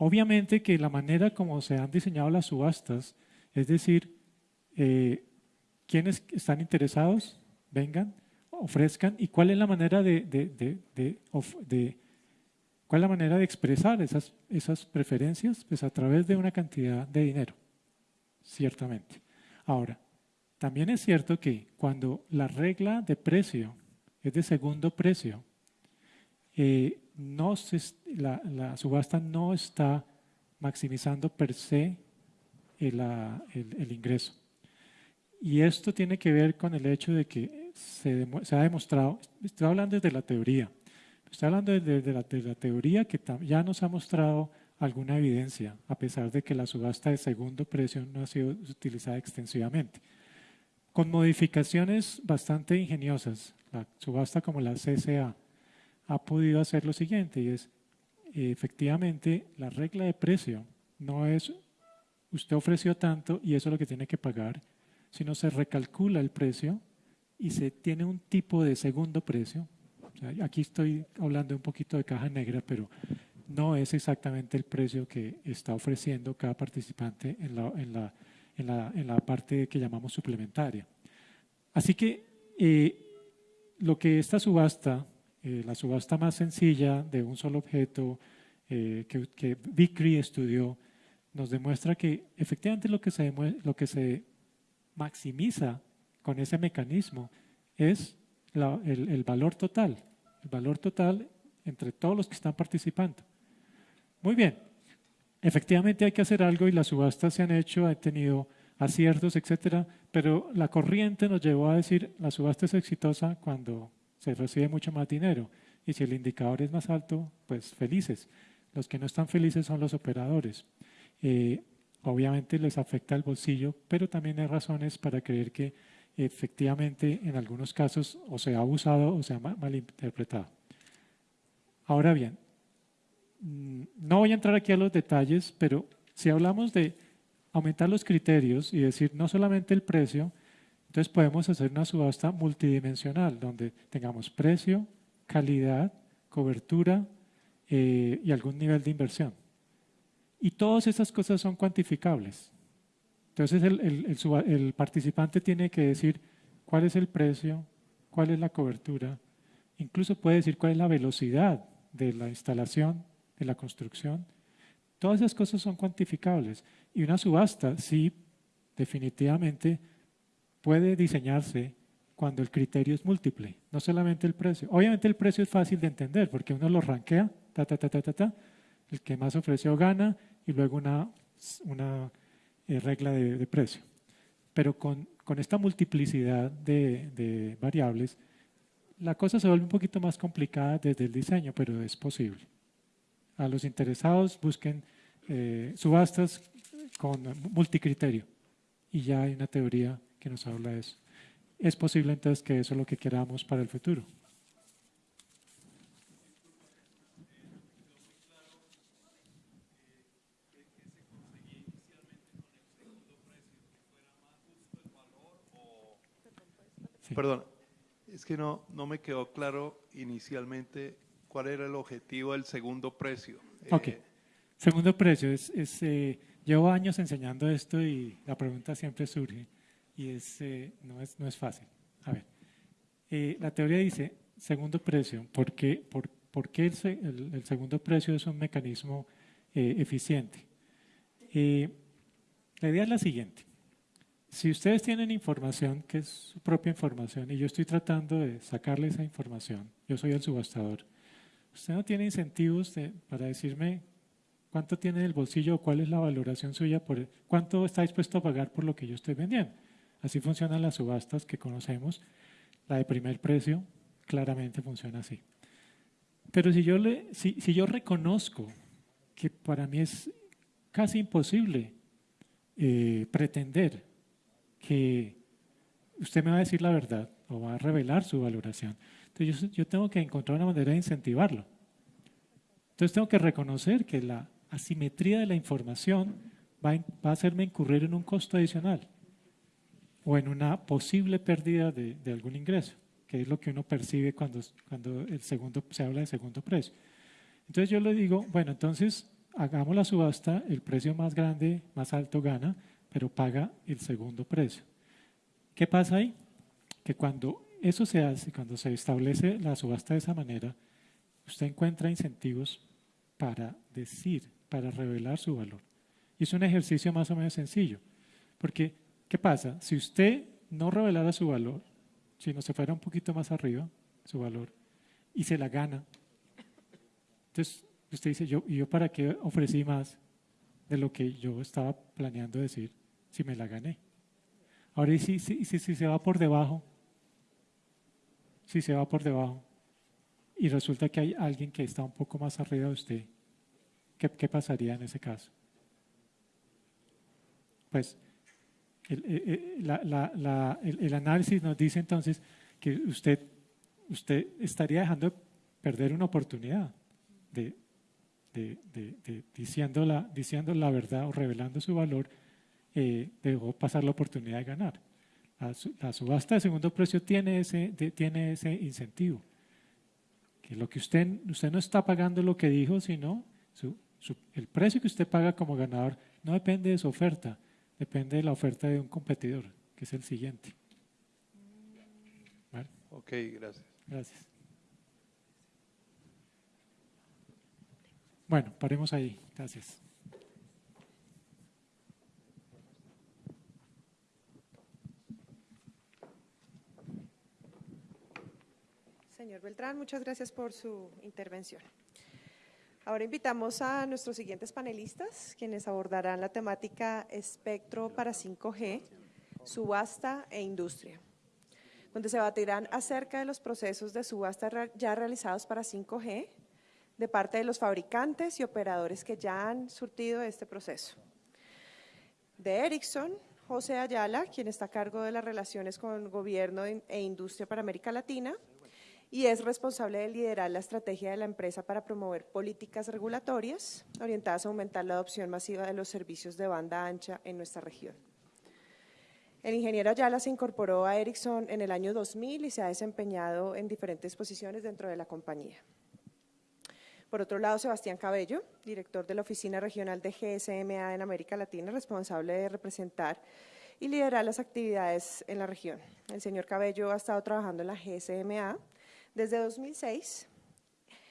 Obviamente que la manera como se han diseñado las subastas, es decir, eh, quienes están interesados, vengan, ofrezcan, y cuál es la manera de, cuál es la manera de expresar esas, esas preferencias, pues a través de una cantidad de dinero, ciertamente. Ahora, también es cierto que cuando la regla de precio es de segundo precio, eh, no la, subasta no está maximizando per se el, ingreso. Y esto tiene que ver con el hecho de que se, ha demostrado, estoy hablando desde la teoría, estoy hablando desde la, de la teoría que ya nos ha mostrado alguna evidencia, a pesar de que la subasta de segundo precio no ha sido utilizada extensivamente. Con modificaciones bastante ingeniosas, la subasta como la CCA ha podido hacer lo siguiente, y es, efectivamente, la regla de precio no es usted ofreció tanto y eso es lo que tiene que pagar, sino se recalcula el precio y se tiene un tipo de segundo precio. aquí estoy hablando un poquito de caja negra, pero no es exactamente el precio que está ofreciendo cada participante en la, en la, en la, en la parte que llamamos suplementaria. Así que eh, lo que esta subasta, eh, la subasta más sencilla de un solo objeto eh, que, que Vicry estudió, nos demuestra que efectivamente lo que se, lo que se maximiza con ese mecanismo es el, el, valor total, el valor total entre todos los que están participando. Muy bien, efectivamente hay que hacer algo y las subastas se han hecho, han tenido aciertos, etcétera, pero la corriente nos llevó a decir la subasta es exitosa cuando se recibe mucho más dinero y si el indicador es más alto, pues felices. Los que no están felices son los operadores. Eh, obviamente les afecta el bolsillo, pero también hay razones para creer que efectivamente en algunos casos o se ha abusado o se ha malinterpretado. Ahora bien, mm, no voy a entrar aquí a los detalles, pero si hablamos de aumentar los criterios y decir no solamente el precio, entonces podemos hacer una subasta multidimensional donde tengamos precio, calidad, cobertura eh, y algún nivel de inversión. Y todas esas cosas son cuantificables. Entonces el, participante tiene que decir cuál es el precio, cuál es la cobertura, incluso puede decir cuál es la velocidad de la instalación, de la construcción. Todas esas cosas son cuantificables. Y una subasta, sí, definitivamente puede diseñarse cuando el criterio es múltiple, no solamente el precio. Obviamente el precio es fácil de entender porque uno lo rankea, ta, ta, ta, ta, ta, ta, el que más ofreció gana y luego una, una eh, regla de, precio. Pero con, con esta multiplicidad de, de, variables, la cosa se vuelve un poquito más complicada desde el diseño, pero es posible. A los interesados busquen eh, subastas con multicriterio y ya hay una teoría que nos habla de eso. Es posible entonces que eso es lo que queramos para el futuro. Perdón, es que no, no me quedó claro inicialmente cuál era el objetivo del segundo precio. Ok, eh, segundo precio. Es, es eh, llevo años enseñando esto y la pregunta siempre surge y es, eh, no, es, no es fácil. A ver, la teoría dice segundo precio. ¿Por qué, por, por qué el, el, segundo precio es un mecanismo eficiente? la idea es la siguiente si ustedes tienen información que es su propia información y yo estoy tratando de sacarle esa información, yo soy el subastador, usted no tiene incentivos para decirme cuánto tiene en el bolsillo o cuál es la valoración suya, por, cuánto está dispuesto a pagar por lo que yo estoy vendiendo. Así funcionan las subastas que conocemos. La de primer precio claramente funciona así. Pero si yo, reconozco que para mí es casi imposible eh, pretender que usted me va a decir la verdad o va a revelar su valoración. Entonces yo, tengo que encontrar una manera de incentivarlo. Entonces tengo que reconocer que la asimetría de la información va, a hacerme incurrir en un costo adicional o en una posible pérdida de, algún ingreso, que es lo que uno percibe cuando, cuando el segundo, se habla de segundo precio. Entonces yo le digo, bueno, entonces hagamos la subasta, el precio más grande, más alto gana, pero paga el segundo precio. ¿Qué pasa ahí? Que cuando eso se hace, cuando se establece la subasta de esa manera, usted encuentra incentivos para decir, para revelar su valor. Y es un ejercicio más o menos sencillo. Porque, ¿qué pasa? Si usted no revelara su valor, si no se fuera un poquito más arriba, su valor, y se la gana, entonces usted dice, yo, ¿y yo para qué ofrecí más de lo que yo estaba planeando decir? si me la gané. Ahora, ¿y si, si, si, se va por debajo? Si se va por debajo y resulta que hay alguien que está un poco más arriba de usted, ¿qué, qué pasaría en ese caso? Pues el, eh, eh, la, la, el, análisis nos dice entonces que usted, usted estaría dejando perder una oportunidad de, de, de, diciendo, la, la verdad o revelando su valor, eh, dejó pasar la oportunidad de ganar. La, subasta de segundo precio tiene ese, tiene ese incentivo. Que lo que usted, usted no está pagando lo que dijo, sino el precio que usted paga como ganador no depende de su oferta, depende de la oferta de un competidor, que es el siguiente. ¿Vale? Ok, gracias. Gracias. Bueno, paremos ahí. Gracias. Señor Beltrán, muchas gracias por su intervención. Ahora invitamos a nuestros siguientes panelistas, quienes abordarán la temática espectro para 5G, subasta e industria, donde se batirán acerca de los procesos de subasta ya realizados para 5G de parte de los fabricantes y operadores que ya han surtido este proceso. De Ericsson, José Ayala, quien está a cargo de las relaciones con gobierno e industria para América Latina, y es responsable de liderar la estrategia de la empresa para promover políticas regulatorias orientadas a aumentar la adopción masiva de los servicios de banda ancha en nuestra región. El ingeniero Ayala se incorporó a Ericsson en el año 2000 y se ha desempeñado en diferentes posiciones dentro de la compañía. Por otro lado, Sebastián Cabello, director de la Oficina Regional de GSMA en América Latina, responsable de representar y liderar las actividades en la región. El señor Cabello ha estado trabajando en la GSMA desde 2006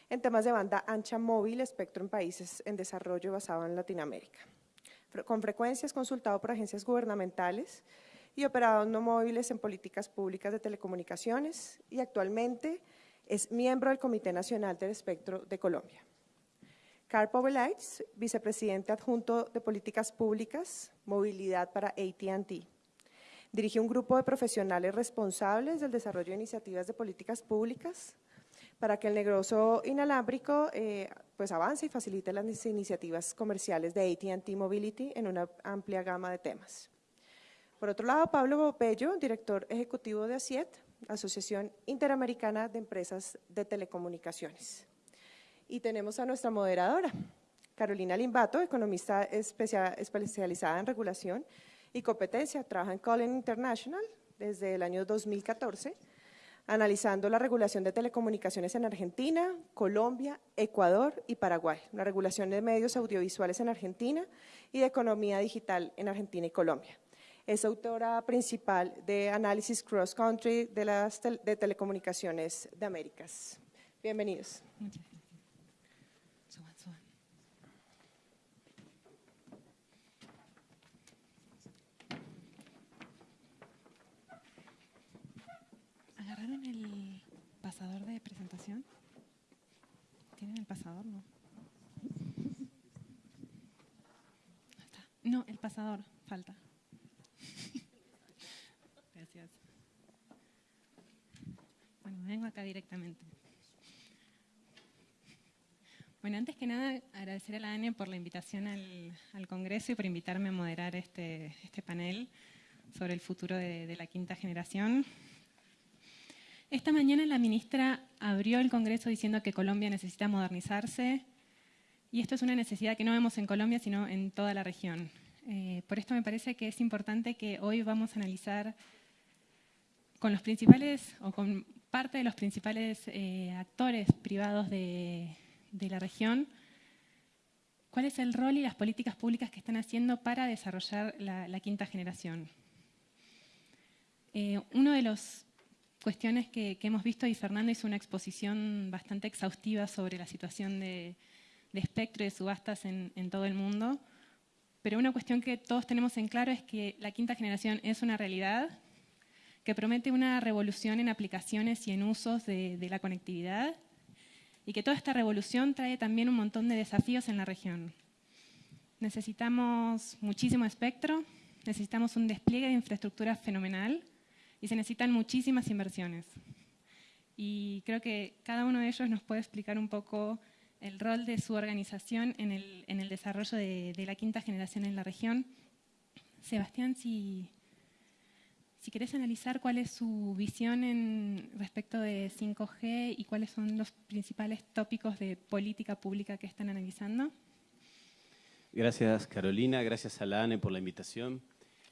en temas de banda ancha móvil, espectro en países en desarrollo basado en Latinoamérica. Con frecuencia es consultado por agencias gubernamentales y operado no móviles en políticas públicas de telecomunicaciones y actualmente es miembro del Comité Nacional del Espectro de Colombia. Carl Povelites, vicepresidente adjunto de Políticas Públicas, Movilidad para AT&T. Dirige un grupo de profesionales responsables del desarrollo de iniciativas de políticas públicas para que el negocio inalámbrico eh, pues avance y facilite las iniciativas comerciales de AT&T Mobility en una amplia gama de temas. Por otro lado, Pablo Bopello, director ejecutivo de ASIET, Asociación Interamericana de Empresas de Telecomunicaciones. Y tenemos a nuestra moderadora, Carolina Limbato, economista especializada en regulación y competencia. Trabaja en Colin International desde el año 2014, analizando la regulación de telecomunicaciones en Argentina, Colombia, Ecuador y Paraguay, la regulación de medios audiovisuales en Argentina y de economía digital en Argentina y Colombia. Es autora principal de Análisis Cross Country de las Telecomunicaciones de Américas. Bienvenidos. ¿Agarraron el pasador de presentación? ¿Tienen el pasador? No. No, el pasador, falta. Bueno, vengo acá directamente. Bueno, antes que nada, agradecer a la ANE por la invitación al, Congreso y por invitarme a moderar este, este panel sobre el futuro de, de, la quinta generación. Esta mañana la ministra abrió el Congreso diciendo que Colombia necesita modernizarse y esto es una necesidad que no vemos en Colombia, sino en toda la región. Eh, por esto me parece que es importante que hoy vamos a analizar con los principales o con parte de los principales eh, actores privados de, la región, cuál es el rol y las políticas públicas que están haciendo para desarrollar la, quinta generación. Eh, una de las cuestiones que, hemos visto, y Fernando hizo una exposición bastante exhaustiva sobre la situación de, espectro y de subastas en, en todo el mundo, pero una cuestión que todos tenemos en claro es que la quinta generación es una realidad, que promete una revolución en aplicaciones y en usos de, la conectividad y que toda esta revolución trae también un montón de desafíos en la región. Necesitamos muchísimo espectro, necesitamos un despliegue de infraestructura fenomenal y se necesitan muchísimas inversiones. Y creo que cada uno de ellos nos puede explicar un poco el rol de su organización en el, en el desarrollo de, de, la quinta generación en la región. Sebastián, si, si querés analizar cuál es su visión en respecto de 5G y cuáles son los principales tópicos de política pública que están analizando. Gracias Carolina, gracias a la ANE por la invitación.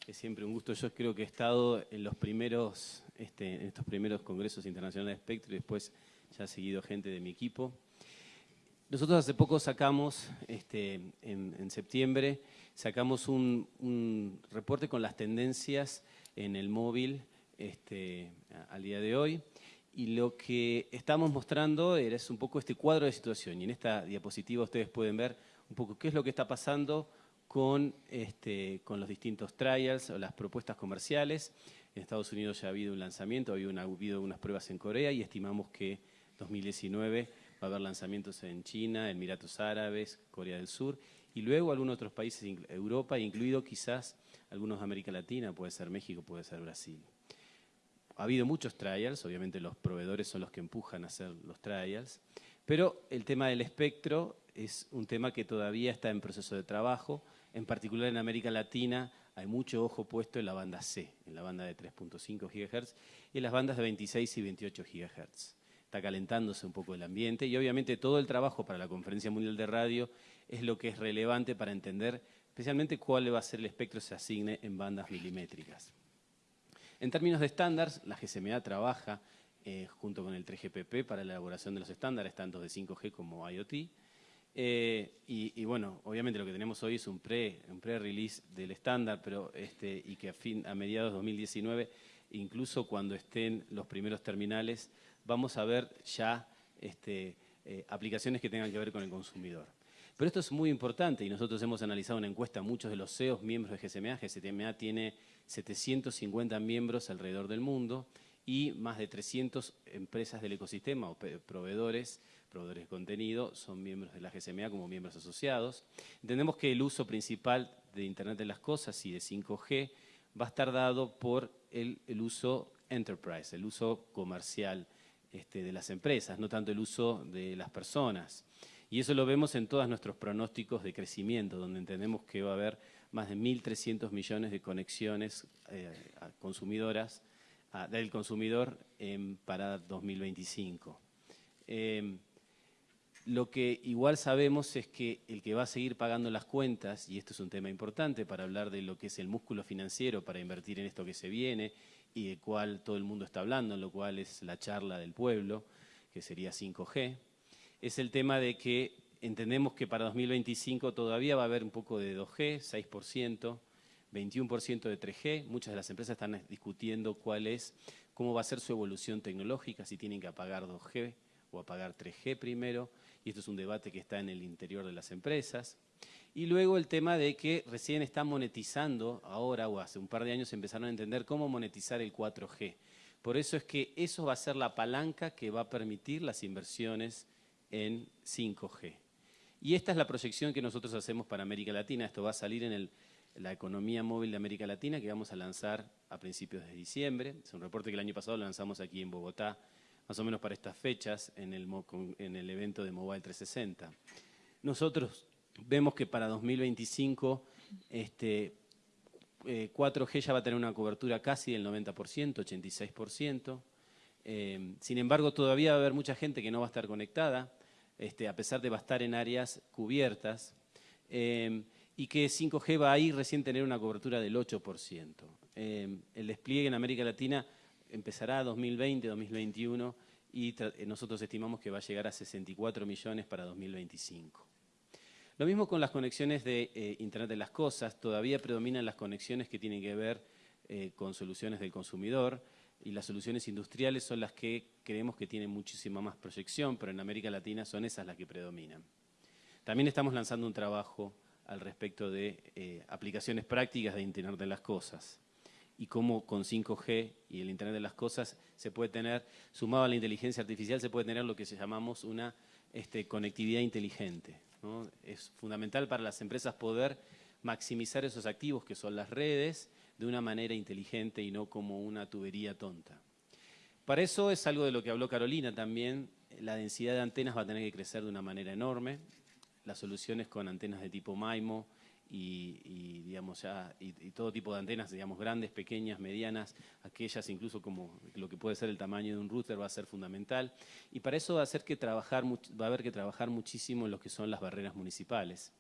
Es siempre un gusto. Yo creo que he estado en los primeros, este, en estos primeros congresos internacionales de espectro y después ya ha seguido gente de mi equipo. Nosotros hace poco sacamos, este, en, septiembre, sacamos un, un, reporte con las tendencias en el móvil este, al día de hoy. Y lo que estamos mostrando es un poco este cuadro de situación. Y en esta diapositiva ustedes pueden ver un poco qué es lo que está pasando con, este, con los distintos trials o las propuestas comerciales. En Estados Unidos ya ha habido un lanzamiento, ha habido, ha habido unas pruebas en Corea y estimamos que 2019 va a haber lanzamientos en China, Emiratos Árabes, Corea del Sur y luego algunos otros países, Europa, incluido quizás algunos de América Latina, puede ser México, puede ser Brasil. Ha habido muchos trials, obviamente los proveedores son los que empujan a hacer los trials, pero el tema del espectro es un tema que todavía está en proceso de trabajo, en particular en América Latina hay mucho ojo puesto en la banda C, en la banda de 3.5 GHz y en las bandas de 26 y 28 GHz. Está calentándose un poco el ambiente y obviamente todo el trabajo para la Conferencia Mundial de Radio es lo que es relevante para entender especialmente cuál va a ser el espectro que se asigne en bandas milimétricas. En términos de estándares, la GSMA trabaja eh, junto con el 3GPP para la elaboración de los estándares, tanto de 5G como IoT. Eh, y, bueno, obviamente lo que tenemos hoy es un pre-release del estándar, pero este, y que a, fin, a mediados de 2019, incluso cuando estén los primeros terminales, vamos a ver ya este, eh, aplicaciones que tengan que ver con el consumidor. Pero esto es muy importante y nosotros hemos analizado una encuesta muchos de los CEOs miembros de GSMA. GSMA tiene 750 miembros alrededor del mundo y más de 300 empresas del ecosistema o proveedores, proveedores de contenido, son miembros de la GSMA como miembros asociados. Entendemos que el uso principal de Internet de las Cosas y de 5G va a estar dado por el, uso enterprise, el uso comercial este, de las empresas, no tanto el uso de las personas. Y eso lo vemos en todos nuestros pronósticos de crecimiento, donde entendemos que va a haber más de 1.300 millones de conexiones eh, consumidoras del consumidor para 2025. Em, lo que igual sabemos es que el que va a seguir pagando las cuentas, y esto es un tema importante para hablar de lo que es el músculo financiero para invertir en esto que se viene y de cual todo el mundo está hablando, lo cual es la charla del pueblo, que sería 5G, es el tema de que entendemos que para 2025 todavía va a haber un poco de 2G, 6%, 21% de 3G. Muchas de las empresas están discutiendo cuál es, cómo va a ser su evolución tecnológica, si tienen que apagar 2G o apagar 3G primero. Y esto es un debate que está en el interior de las empresas. Y luego el tema de que recién están monetizando, ahora o hace un par de años empezaron a entender cómo monetizar el 4G. Por eso es que eso va a ser la palanca que va a permitir las inversiones en 5G. Y esta es la proyección que nosotros hacemos para América Latina. Esto va a salir en la economía móvil de América Latina que vamos a lanzar a principios de diciembre. Es un reporte que el año pasado lanzamos aquí en Bogotá, más o menos para estas fechas, en el, en el evento de Mobile 360. Nosotros vemos que para 2025 este, 4G eh, ya va a tener una cobertura casi del 90%, 86%. Eh, sin embargo, todavía va a haber mucha gente que no va a estar conectada. Este, a pesar de estar en áreas cubiertas, eh, y que 5G va a ir recién tener una cobertura del 8%. Eh, el despliegue en América Latina empezará 2020, 2021 y eh, nosotros estimamos que va a llegar a 64 millones para 2025. Lo mismo con las conexiones de Internet de las Cosas, todavía predominan las conexiones que tienen que ver con soluciones del consumidor, y las soluciones industriales son las que creemos que tienen muchísima más proyección, pero en América Latina son esas las que predominan. También estamos lanzando un trabajo al respecto de eh, aplicaciones prácticas de Internet de las Cosas y cómo con 5G y el Internet de las Cosas se puede tener, sumado a la inteligencia artificial, se puede tener lo que llamamos una este, conectividad inteligente. Es fundamental para las empresas poder maximizar esos activos que son las redes de una manera inteligente y no como una tubería tonta. Para eso es algo de lo que habló Carolina también, la densidad de antenas va a tener que crecer de una manera enorme. Las soluciones con antenas de tipo MIMO y, digamos ya, y, todo tipo de antenas, digamos grandes, pequeñas, medianas, aquellas incluso como lo que puede ser el tamaño de un router va a ser fundamental. Y para eso va a, que trabajar, va a haber que trabajar muchísimo en lo que son las barreras municipales.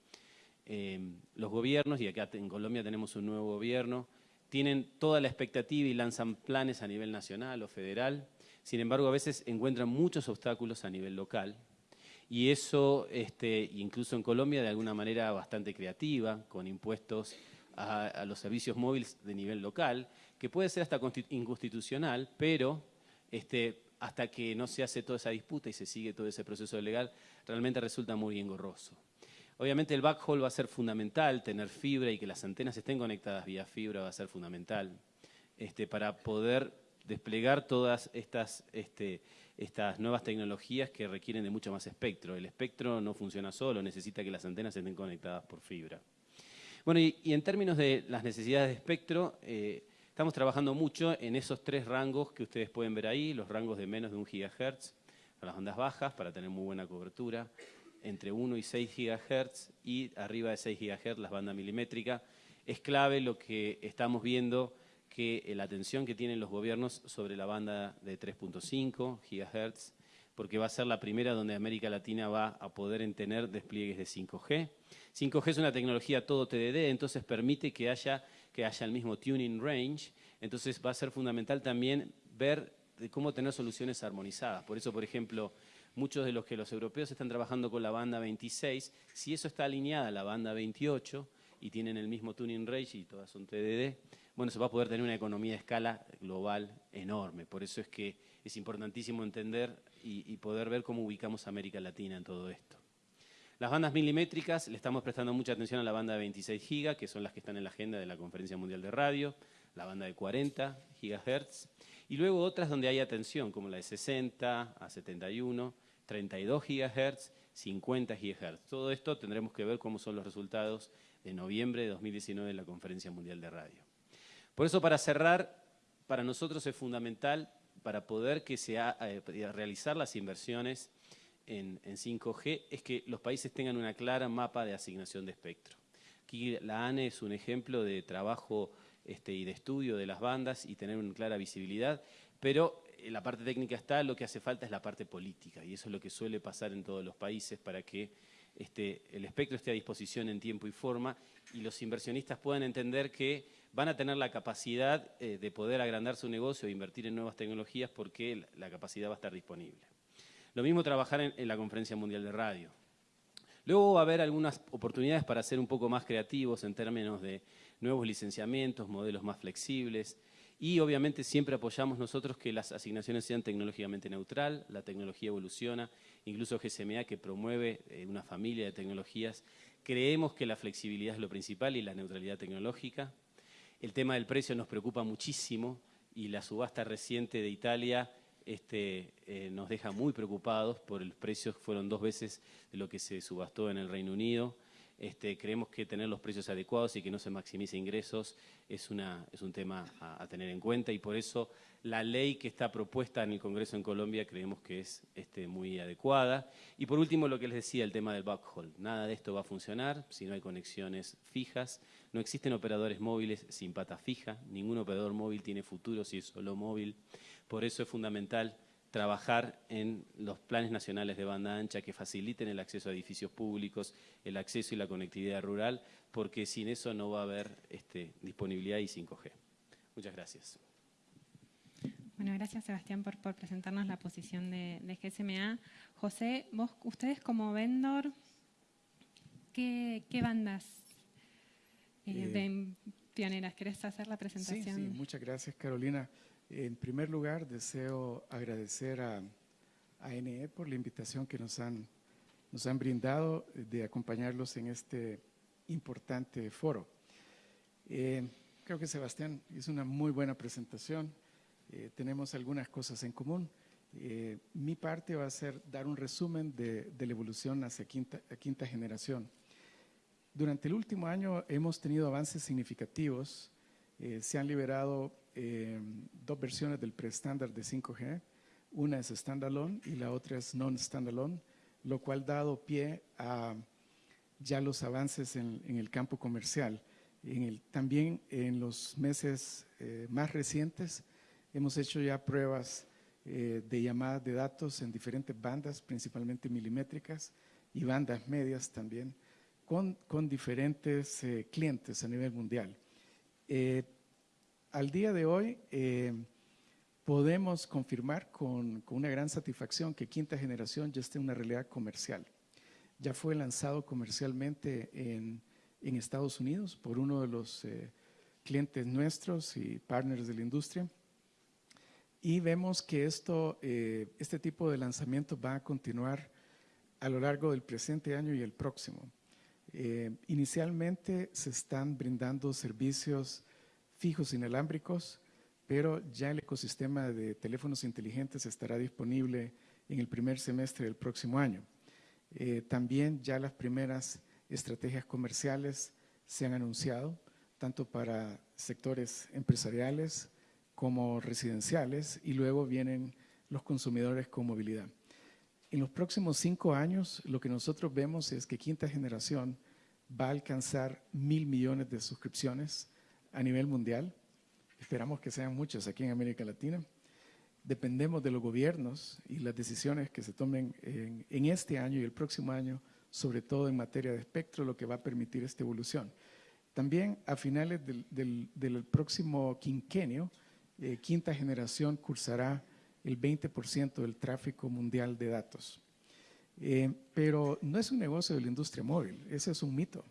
Eh, los gobiernos, y acá en Colombia tenemos un nuevo gobierno, tienen toda la expectativa y lanzan planes a nivel nacional o federal, sin embargo a veces encuentran muchos obstáculos a nivel local y eso este, incluso en Colombia de alguna manera bastante creativa, con impuestos a, los servicios móviles de nivel local, que puede ser hasta inconstitucional, pero este, hasta que no se hace toda esa disputa y se sigue todo ese proceso legal, realmente resulta muy engorroso. Obviamente el backhaul va a ser fundamental, tener fibra y que las antenas estén conectadas vía fibra va a ser fundamental este, para poder desplegar todas estas, este, estas nuevas tecnologías que requieren de mucho más espectro. El espectro no funciona solo, necesita que las antenas estén conectadas por fibra. Bueno, y, en términos de las necesidades de espectro, eh, estamos trabajando mucho en esos tres rangos que ustedes pueden ver ahí, los rangos de menos de un gigahertz para las ondas bajas, para tener muy buena cobertura, entre 1 y 6 GHz y arriba de 6 GHz las bandas milimétricas. Es clave lo que estamos viendo que la atención que tienen los gobiernos sobre la banda de 3.5 GHz, porque va a ser la primera donde América Latina va a poder tener despliegues de 5G. 5G es una tecnología todo TDD, entonces permite que haya, que haya el mismo tuning range, entonces va a ser fundamental también ver cómo tener soluciones armonizadas. Por eso, por ejemplo, muchos de los que los europeos están trabajando con la banda 26, si eso está alineada a la banda 28 y tienen el mismo tuning range y todas son TDD, bueno, se va a poder tener una economía de escala global enorme. Por eso es que es importantísimo entender y, poder ver cómo ubicamos América Latina en todo esto. Las bandas milimétricas, le estamos prestando mucha atención a la banda de 26 GB, que son las que están en la agenda de la Conferencia Mundial de Radio, la banda de 40 GHz, y luego otras donde hay atención, como la de 60 a 71, 32 GHz, 50 GHz. Todo esto tendremos que ver cómo son los resultados de noviembre de 2019 en la Conferencia Mundial de Radio. Por eso, para cerrar, para nosotros es fundamental para poder que sea, eh, realizar las inversiones en, 5G es que los países tengan una clara mapa de asignación de espectro. Aquí la ANE es un ejemplo de trabajo este, y de estudio de las bandas y tener una clara visibilidad, pero la parte técnica está, lo que hace falta es la parte política y eso es lo que suele pasar en todos los países para que este, el espectro esté a disposición en tiempo y forma y los inversionistas puedan entender que van a tener la capacidad eh, de poder agrandar su negocio e invertir en nuevas tecnologías porque la capacidad va a estar disponible. Lo mismo trabajar en la Conferencia Mundial de Radio. Luego va a haber algunas oportunidades para ser un poco más creativos en términos de nuevos licenciamientos, modelos más flexibles, y obviamente siempre apoyamos nosotros que las asignaciones sean tecnológicamente neutral, la tecnología evoluciona, incluso GSMA que promueve eh, una familia de tecnologías. Creemos que la flexibilidad es lo principal y la neutralidad tecnológica. El tema del precio nos preocupa muchísimo y la subasta reciente de Italia este, eh, nos deja muy preocupados por los precios fueron dos veces de lo que se subastó en el Reino Unido. Este, creemos que tener los precios adecuados y que no se maximice ingresos es, un tema a, tener en cuenta y por eso la ley que está propuesta en el Congreso en Colombia creemos que es este, muy adecuada. Y por último, lo que les decía, el tema del backhaul. Nada de esto va a funcionar si no hay conexiones fijas. No existen operadores móviles sin pata fija. Ningún operador móvil tiene futuro si es solo móvil. Por eso es fundamental trabajar en los planes nacionales de banda ancha que faciliten el acceso a edificios públicos, el acceso y la conectividad rural, porque sin eso no va a haber este, disponibilidad y 5G. Muchas gracias. Bueno, gracias Sebastián por, presentarnos la posición de, GSMA. José, vos, ustedes como vendor, ¿qué, bandas eh, eh, pioneras? ¿Querés hacer la presentación? Sí, sí, muchas gracias Carolina. En primer lugar, deseo agradecer a, ANE por la invitación que nos han, nos han brindado de acompañarlos en este importante foro. Eh, creo que Sebastián hizo una muy buena presentación. Eh, tenemos algunas cosas en común. Eh, mi parte va a ser dar un resumen de, la evolución hacia quinta, quinta generación. Durante el último año hemos tenido avances significativos. se han liberado dos versiones del preestándar de 5G, Una es standalone y la otra es non-standalone, lo cual ha dado pie a ya los avances en, el campo comercial. En el, también en los meses eh, más recientes hemos hecho ya pruebas eh, de llamadas de datos en diferentes bandas, principalmente milimétricas y bandas medias también, con, con diferentes eh, clientes a nivel mundial. al día de hoy podemos confirmar con, con una gran satisfacción que quinta generación ya está en una realidad comercial ya fue lanzado comercialmente en, en Estados Unidos por uno de los eh, clientes nuestros y partners de la industria. Y vemos que esto, eh, este tipo de lanzamiento va a continuar a lo largo del presente año y el próximo. Eh, inicialmente se están brindando servicios fijos inalámbricos, pero ya el ecosistema de teléfonos inteligentes estará disponible en el primer semestre del próximo año. Eh, también ya las primeras estrategias comerciales se han anunciado, tanto para sectores empresariales como residenciales, y luego vienen los consumidores con movilidad. En los próximos cinco años, lo que nosotros vemos es que quinta generación va a alcanzar mil millones de suscripciones a nivel mundial. Esperamos que sean muchas aquí en América Latina dependemos de los gobiernos y las decisiones que se tomen en, este año y el próximo año, sobre todo en materia de espectro, lo que va a permitir esta evolución. También a finales del, próximo quinquenio, eh, quinta generación cursará el 20% del tráfico mundial de datos. Eh, pero no es un negocio de la industria móvil, ese es un mito.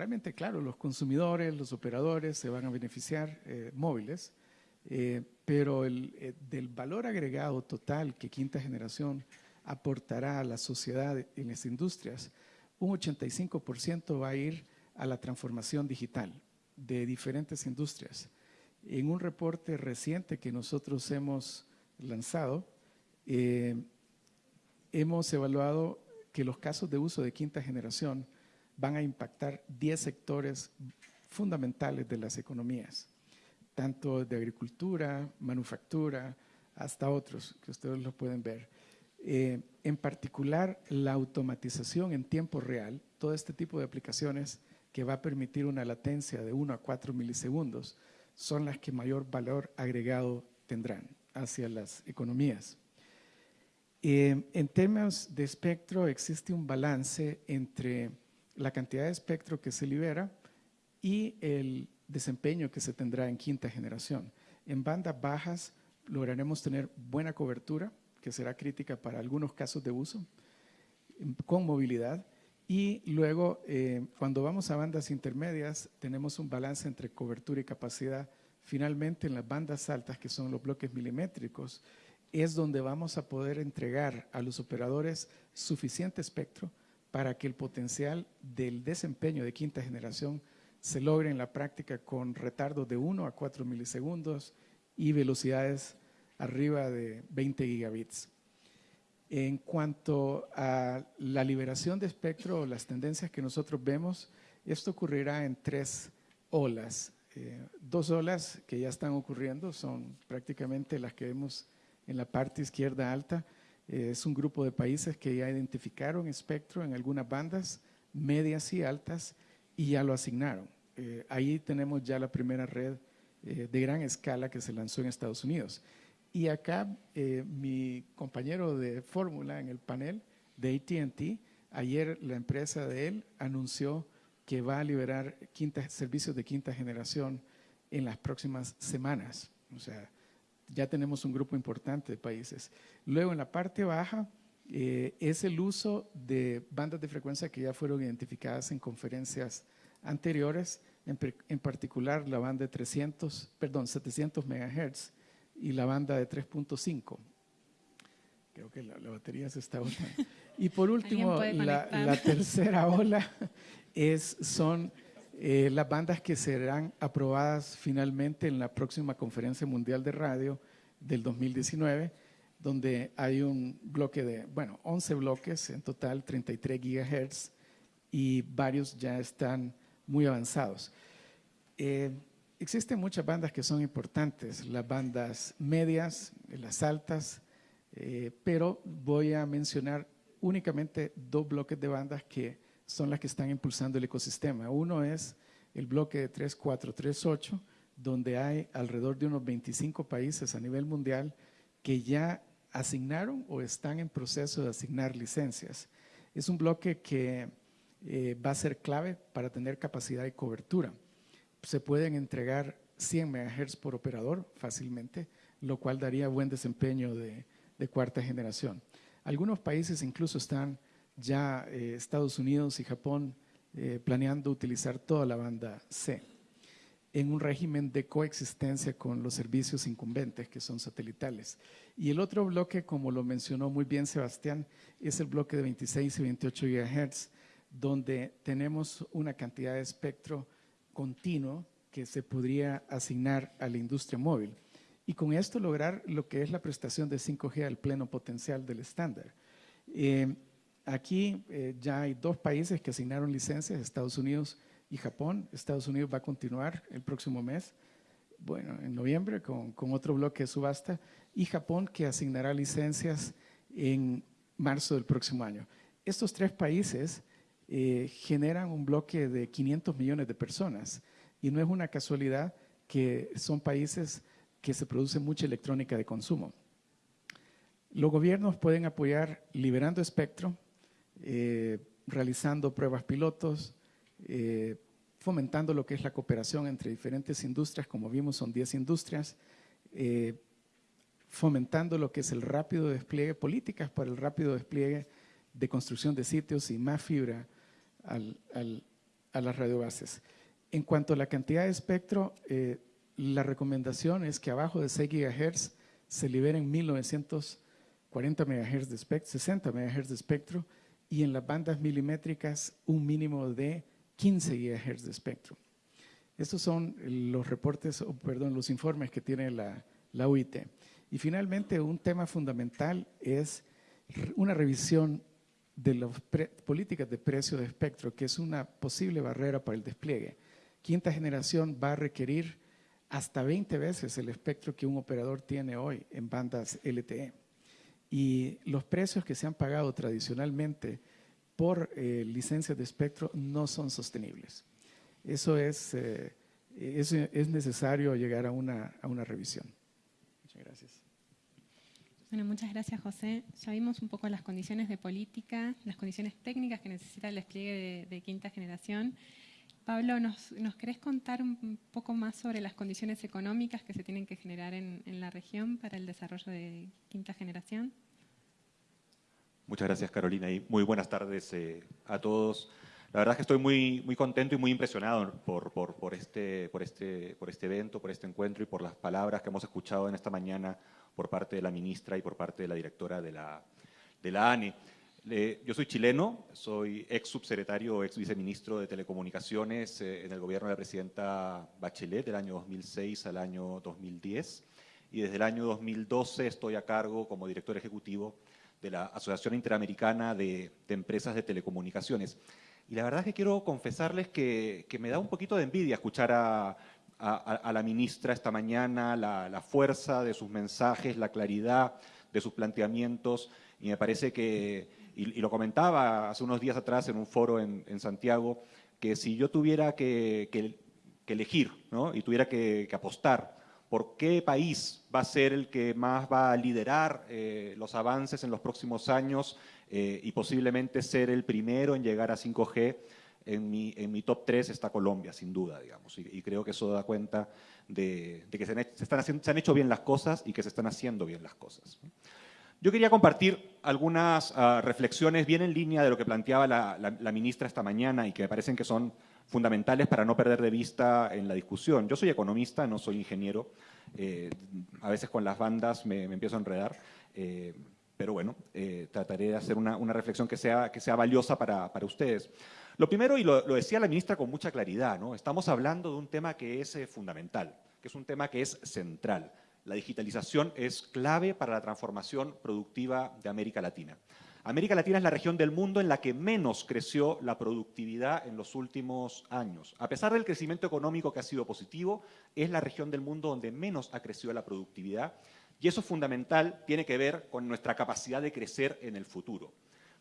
Realmente, claro, los consumidores, los operadores se van a beneficiar eh, móviles, eh, pero el, eh, del valor agregado total que quinta generación aportará a la sociedad en las industrias, un 85% va a ir a la transformación digital de diferentes industrias. En un reporte reciente que nosotros hemos lanzado, eh, hemos evaluado que los casos de uso de quinta generación van a impactar 10 sectores fundamentales de las economías tanto de agricultura, manufactura, hasta otros que ustedes lo pueden ver. Eh, en particular, la automatización en tiempo real, todo este tipo de aplicaciones que va a permitir una latencia de 1 a 4 milisegundos, son las que mayor valor agregado tendrán hacia las economías. Eh, en temas de espectro existe un balance entre la cantidad de espectro que se libera y el desempeño que se tendrá en quinta generación. En bandas bajas lograremos tener buena cobertura, que será crítica para algunos casos de uso, con movilidad. Y luego, eh, cuando vamos a bandas intermedias, tenemos un balance entre cobertura y capacidad. Finalmente, en las bandas altas, que son los bloques milimétricos, es donde vamos a poder entregar a los operadores suficiente espectro para que el potencial del desempeño de quinta generación se logra en la práctica con retardos de 1 a 4 milisegundos y velocidades arriba de 20 gigabits. En cuanto a la liberación de espectro las tendencias que nosotros vemos, esto ocurrirá en tres olas. Eh, dos olas que ya están ocurriendo son prácticamente las que vemos en la parte izquierda alta. Eh, es un grupo de países que ya identificaron espectro en algunas bandas medias y altas y ya lo asignaron. Eh, ahí tenemos ya la primera red eh, de gran escala que se lanzó en Estados Unidos. Y acá eh, mi compañero de fórmula en el panel de ATT, ayer la empresa de él anunció que va a liberar servicios de quinta generación en las próximas semanas. O sea, ya tenemos un grupo importante de países. Luego, en la parte baja, es el uso de bandas de frecuencia que ya fueron identificadas en conferencias anteriores, en, particular la banda de 300, perdón, 700 MHz y la banda de 3.5. Creo que la, batería se está. Y por último, la, tercera ola es, son eh, las bandas que serán aprobadas finalmente en la próxima Conferencia Mundial de Radio del 2019, donde hay un bloque de, bueno, 11 bloques, en total 33 GHz, y varios ya están muy avanzados. Eh, existen muchas bandas que son importantes, las bandas medias, las altas, Eh, pero voy a mencionar únicamente dos bloques de bandas que son las que están impulsando el ecosistema. Uno es el bloque de 3438, donde hay alrededor de unos 25 países a nivel mundial que ya asignaron o están en proceso de asignar licencias. Es un bloque que eh, va a ser clave para tener capacidad y cobertura. Se pueden entregar 100 MHz por operador fácilmente, lo cual daría buen desempeño de, cuarta generación. Algunos países incluso están ya, eh, Estados Unidos y Japón, eh, planeando utilizar toda la banda C en un régimen de coexistencia con los servicios incumbentes que son satelitales. Y el otro bloque, como lo mencionó muy bien Sebastián, es el bloque de 26 y 28 GHz, donde tenemos una cantidad de espectro continuo que se podría asignar a la industria móvil. Y con esto lograr lo que es la prestación de 5G al pleno potencial del estándar. Eh, aquí eh, ya hay dos países que asignaron licencias, Estados Unidos y Japón. Estados Unidos va a continuar el próximo mes, bueno, en noviembre, con, otro bloque de subasta, y Japón que asignará licencias en marzo del próximo año. Estos tres países eh, generan un bloque de 500 millones de personas y no es una casualidad que son países que se produce mucha electrónica de consumo. Los gobiernos pueden apoyar liberando espectro, eh, realizando pruebas pilotos, eh, fomentando lo que es la cooperación entre diferentes industrias, como vimos son 10 industrias, eh, fomentando lo que es el rápido despliegue, políticas para el rápido despliegue de construcción de sitios y más fibra a las radiobases. En cuanto a la cantidad de espectro, eh, la recomendación es que abajo de 6 GHz se liberen 1940 MHz de espectro, 60 MHz de espectro y en las bandas milimétricas un mínimo de 15 GHz de espectro. Estos son los reportes, perdón, los informes que tiene la, la UIT. Y finalmente, un tema fundamental es una revisión de las políticas de precio de espectro, que es una posible barrera para el despliegue. Quinta generación va a requerir hasta 20 veces el espectro que un operador tiene hoy en bandas LTE. Y los precios que se han pagado tradicionalmente por eh, licencias de espectro no son sostenibles. Eso es, eh, es, necesario llegar a una, a una revisión. Muchas gracias. Bueno, muchas gracias, José. Ya vimos un poco las condiciones de política, las condiciones técnicas que necesita el despliegue de, quinta generación. Pablo, ¿nos, ¿nos, querés contar un poco más sobre las condiciones económicas que se tienen que generar en, en la región para el desarrollo de quinta generación? Muchas gracias, Carolina, y muy buenas tardes eh, a todos. La verdad es que estoy muy, muy contento y muy impresionado por, por, por, este, por, este, por este evento, por este encuentro y por las palabras que hemos escuchado en esta mañana por parte de la ministra y por parte de la directora de la, de ANE. yo soy chileno, soy ex subsecretario, ex viceministro de Telecomunicaciones eh, en el gobierno de la presidenta Bachelet del año 2006 al año 2010 y desde el año 2012 estoy a cargo como director ejecutivo de la Asociación Interamericana de, Empresas de Telecomunicaciones. Y la verdad es que quiero confesarles que, me da un poquito de envidia escuchar a, la ministra esta mañana, la, fuerza de sus mensajes, la claridad de sus planteamientos, y me parece que, y, lo comentaba hace unos días atrás en un foro en, Santiago, que si yo tuviera que, elegir y tuviera que apostar por qué país va a ser el que más va a liderar eh, los avances en los próximos años eh, y posiblemente ser el primero en llegar a 5G. En mi, en mi top 3 está Colombia, sin duda, digamos, y, creo que eso da cuenta de, que se han, están se han, hecho bien las cosas y que se están haciendo bien las cosas. Yo quería compartir algunas ah, reflexiones bien en línea de lo que planteaba la, la ministra esta mañana y que me parecen que son fundamentales para no perder de vista en la discusión. Yo soy economista, no soy ingeniero. Eh, a veces con las bandas me, empiezo a enredar. Eh, pero bueno, eh, trataré de hacer una, reflexión que sea, que sea valiosa para, ustedes. Lo primero, y lo, decía la ministra con mucha claridad, ¿no? estamos hablando de un tema que es fundamental, que es un tema que es central. La digitalización es clave para la transformación productiva de América Latina. América Latina es la región del mundo en la que menos creció la productividad en los últimos años. A pesar del crecimiento económico que ha sido positivo, es la región del mundo donde menos ha crecido la productividad Y eso es fundamental, tiene que ver con nuestra capacidad de crecer en el futuro.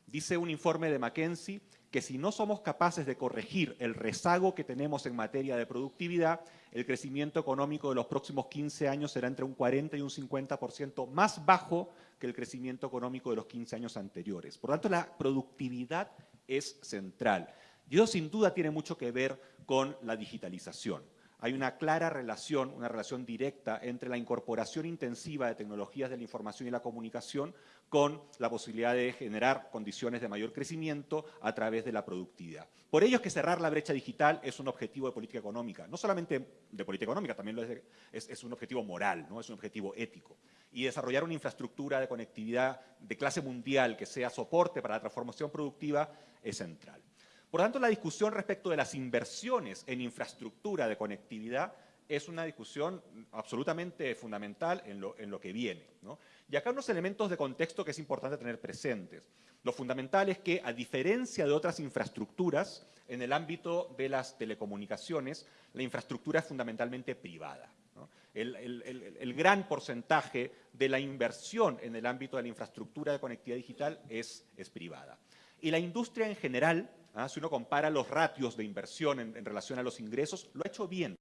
Dice un informe de McKinsey que si no somos capaces de corregir el rezago que tenemos en materia de productividad, el crecimiento económico de los próximos 15 años será entre un 40 y un 50% más bajo que el crecimiento económico de los 15 años anteriores. Por lo tanto, la productividad es central. Y eso sin duda tiene mucho que ver con la digitalización hay una clara relación, una relación directa entre la incorporación intensiva de tecnologías de la información y la comunicación con la posibilidad de generar condiciones de mayor crecimiento a través de la productividad. Por ello es que cerrar la brecha digital es un objetivo de política económica, no solamente de política económica, también es, es, un objetivo moral, ¿no? es un objetivo ético. Y desarrollar una infraestructura de conectividad de clase mundial que sea soporte para la transformación productiva es central. Por lo tanto, la discusión respecto de las inversiones en infraestructura de conectividad es una discusión absolutamente fundamental en lo, que viene. Y acá unos elementos de contexto que es importante tener presentes. Lo fundamental es que, a diferencia de otras infraestructuras, en el ámbito de las telecomunicaciones, la infraestructura es fundamentalmente privada. El, gran porcentaje de la inversión en el ámbito de la infraestructura de conectividad digital es privada. Y la industria en general ¿ah? si uno compara los ratios de inversión en, relación a los ingresos, lo ha hecho bien.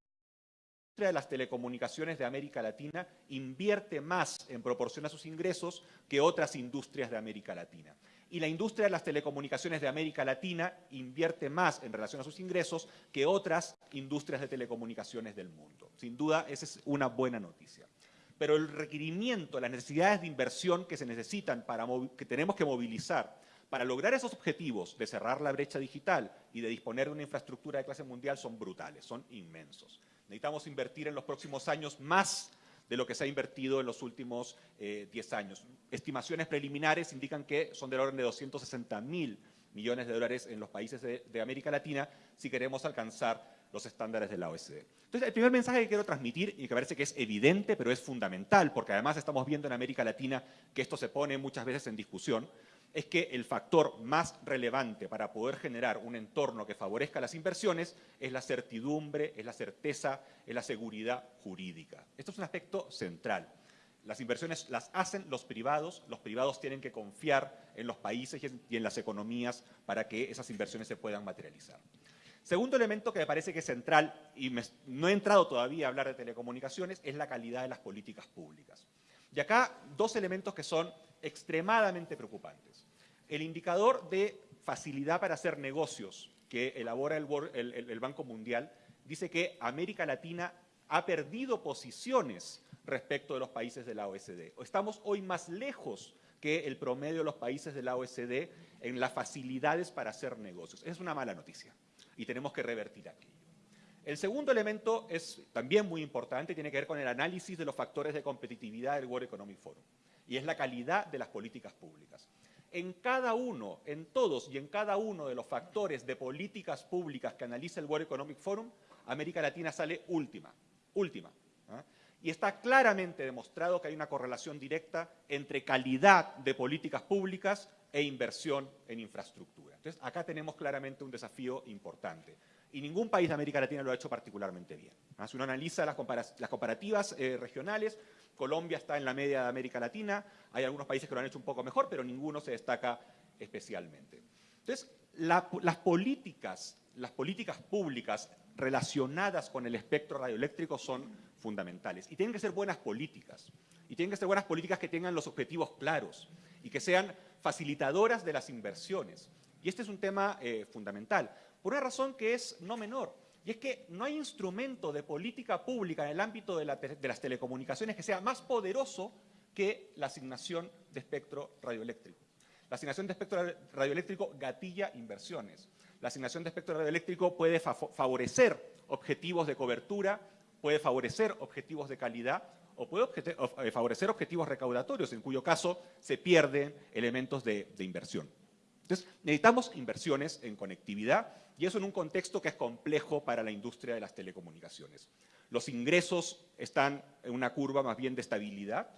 La industria de las telecomunicaciones de América Latina invierte más en proporción a sus ingresos que otras industrias de América Latina. Y la industria de las telecomunicaciones de América Latina invierte más en relación a sus ingresos que otras industrias de telecomunicaciones del mundo. Sin duda, esa es una buena noticia. Pero el requerimiento, las necesidades de inversión que se necesitan, para, que tenemos que movilizar para lograr esos objetivos de cerrar la brecha digital y de disponer de una infraestructura de clase mundial son brutales, son inmensos. Necesitamos invertir en los próximos años más de lo que se ha invertido en los últimos 10 eh, años. Estimaciones preliminares indican que son del orden de 260 mil millones de dólares en los países de, de América Latina si queremos alcanzar los estándares de la OSD. Entonces, el primer mensaje que quiero transmitir, y que parece que es evidente, pero es fundamental, porque además estamos viendo en América Latina que esto se pone muchas veces en discusión, es que el factor más relevante para poder generar un entorno que favorezca las inversiones es la certidumbre, es la certeza, es la seguridad jurídica. Esto es un aspecto central. Las inversiones las hacen los privados, los privados tienen que confiar en los países y en las economías para que esas inversiones se puedan materializar. Segundo elemento que me parece que es central, y no he entrado todavía a hablar de telecomunicaciones, es la calidad de las políticas públicas. Y acá dos elementos que son extremadamente preocupantes. El indicador de facilidad para hacer negocios que elabora el, Banco Mundial dice que América Latina ha perdido posiciones respecto de los países de la OSD. Estamos hoy más lejos que el promedio de los países de la OSD en las facilidades para hacer negocios. Es una mala noticia y tenemos que revertir aquello. El segundo elemento es también muy importante, tiene que ver con el análisis de los factores de competitividad del World Economic Forum y es la calidad de las políticas públicas. En cada uno, en todos y en cada uno de los factores de políticas públicas que analiza el World Economic Forum, América Latina sale última, última. ¿ah? Y está claramente demostrado que hay una correlación directa entre calidad de políticas públicas e inversión en infraestructura. Entonces, acá tenemos claramente un desafío importante. Y ningún país de América Latina lo ha hecho particularmente bien. Si uno analiza las, comparativas eh, regionales, Colombia está en la media de América Latina, hay algunos países que lo han hecho un poco mejor, pero ninguno se destaca especialmente. Entonces, las políticas, las políticas públicas relacionadas con el espectro radioeléctrico son fundamentales. Y tienen que ser buenas políticas. Y tienen que ser buenas políticas que tengan los objetivos claros y que sean facilitadoras de las inversiones. Y este es un tema eh, fundamental, por una razón que es no menor. Y es que no hay instrumento de política pública en el ámbito de, las telecomunicaciones que sea más poderoso que la asignación de espectro radioeléctrico. La asignación de espectro radioeléctrico gatilla inversiones. La asignación de espectro radioeléctrico puede favorecer objetivos de cobertura, puede favorecer objetivos de calidad o puede eh, favorecer objetivos recaudatorios, en cuyo caso se pierden elementos de inversión. Entonces, necesitamos inversiones en conectividad y eso en un contexto que es complejo para la industria de las telecomunicaciones. Los ingresos están en una curva más bien de estabilidad,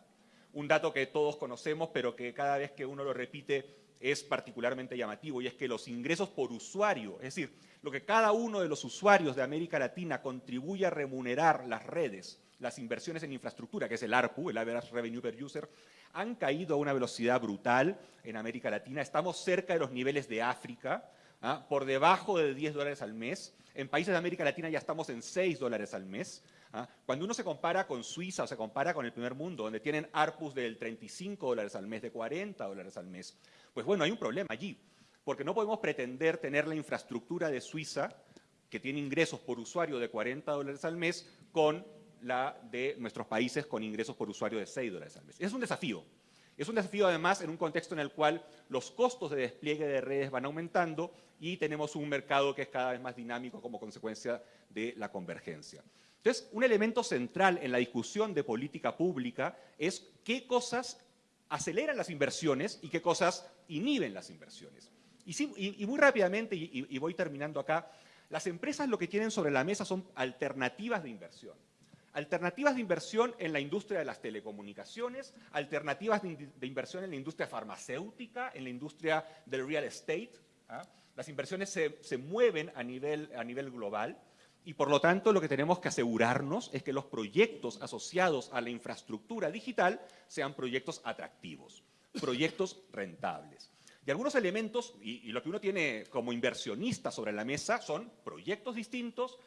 un dato que todos conocemos, pero que cada vez que uno lo repite es particularmente llamativo, y es que los ingresos por usuario, es decir, lo que cada uno de los usuarios de América Latina contribuye a remunerar las redes, las inversiones en infraestructura, que es el ARPU, el Average Revenue Per User, han caído a una velocidad brutal en América Latina. Estamos cerca de los niveles de África, ¿ah? por debajo de 10 dólares al mes. En países de América Latina ya estamos en 6 dólares al mes. ¿ah? Cuando uno se compara con Suiza o se compara con el primer mundo, donde tienen ARPUs del 35 dólares al mes, de 40 dólares al mes, pues bueno, hay un problema allí, porque no podemos pretender tener la infraestructura de Suiza, que tiene ingresos por usuario de 40 dólares al mes, con la de nuestros países con ingresos por usuario de 6 dólares al mes. Es un desafío. Es un desafío además en un contexto en el cual los costos de despliegue de redes van aumentando y tenemos un mercado que es cada vez más dinámico como consecuencia de la convergencia. Entonces, un elemento central en la discusión de política pública es qué cosas aceleran las inversiones y qué cosas inhiben las inversiones. Y, muy rápidamente, y voy terminando acá, las empresas lo que tienen sobre la mesa son alternativas de inversión alternativas de inversión en la industria de las telecomunicaciones, alternativas de, inversión en la industria farmacéutica, en la industria del real estate. ¿ah? Las inversiones se, mueven a nivel, a nivel global y por lo tanto lo que tenemos que asegurarnos es que los proyectos asociados a la infraestructura digital sean proyectos atractivos, proyectos rentables. Y algunos elementos, y, lo que uno tiene como inversionista sobre la mesa, son proyectos distintos,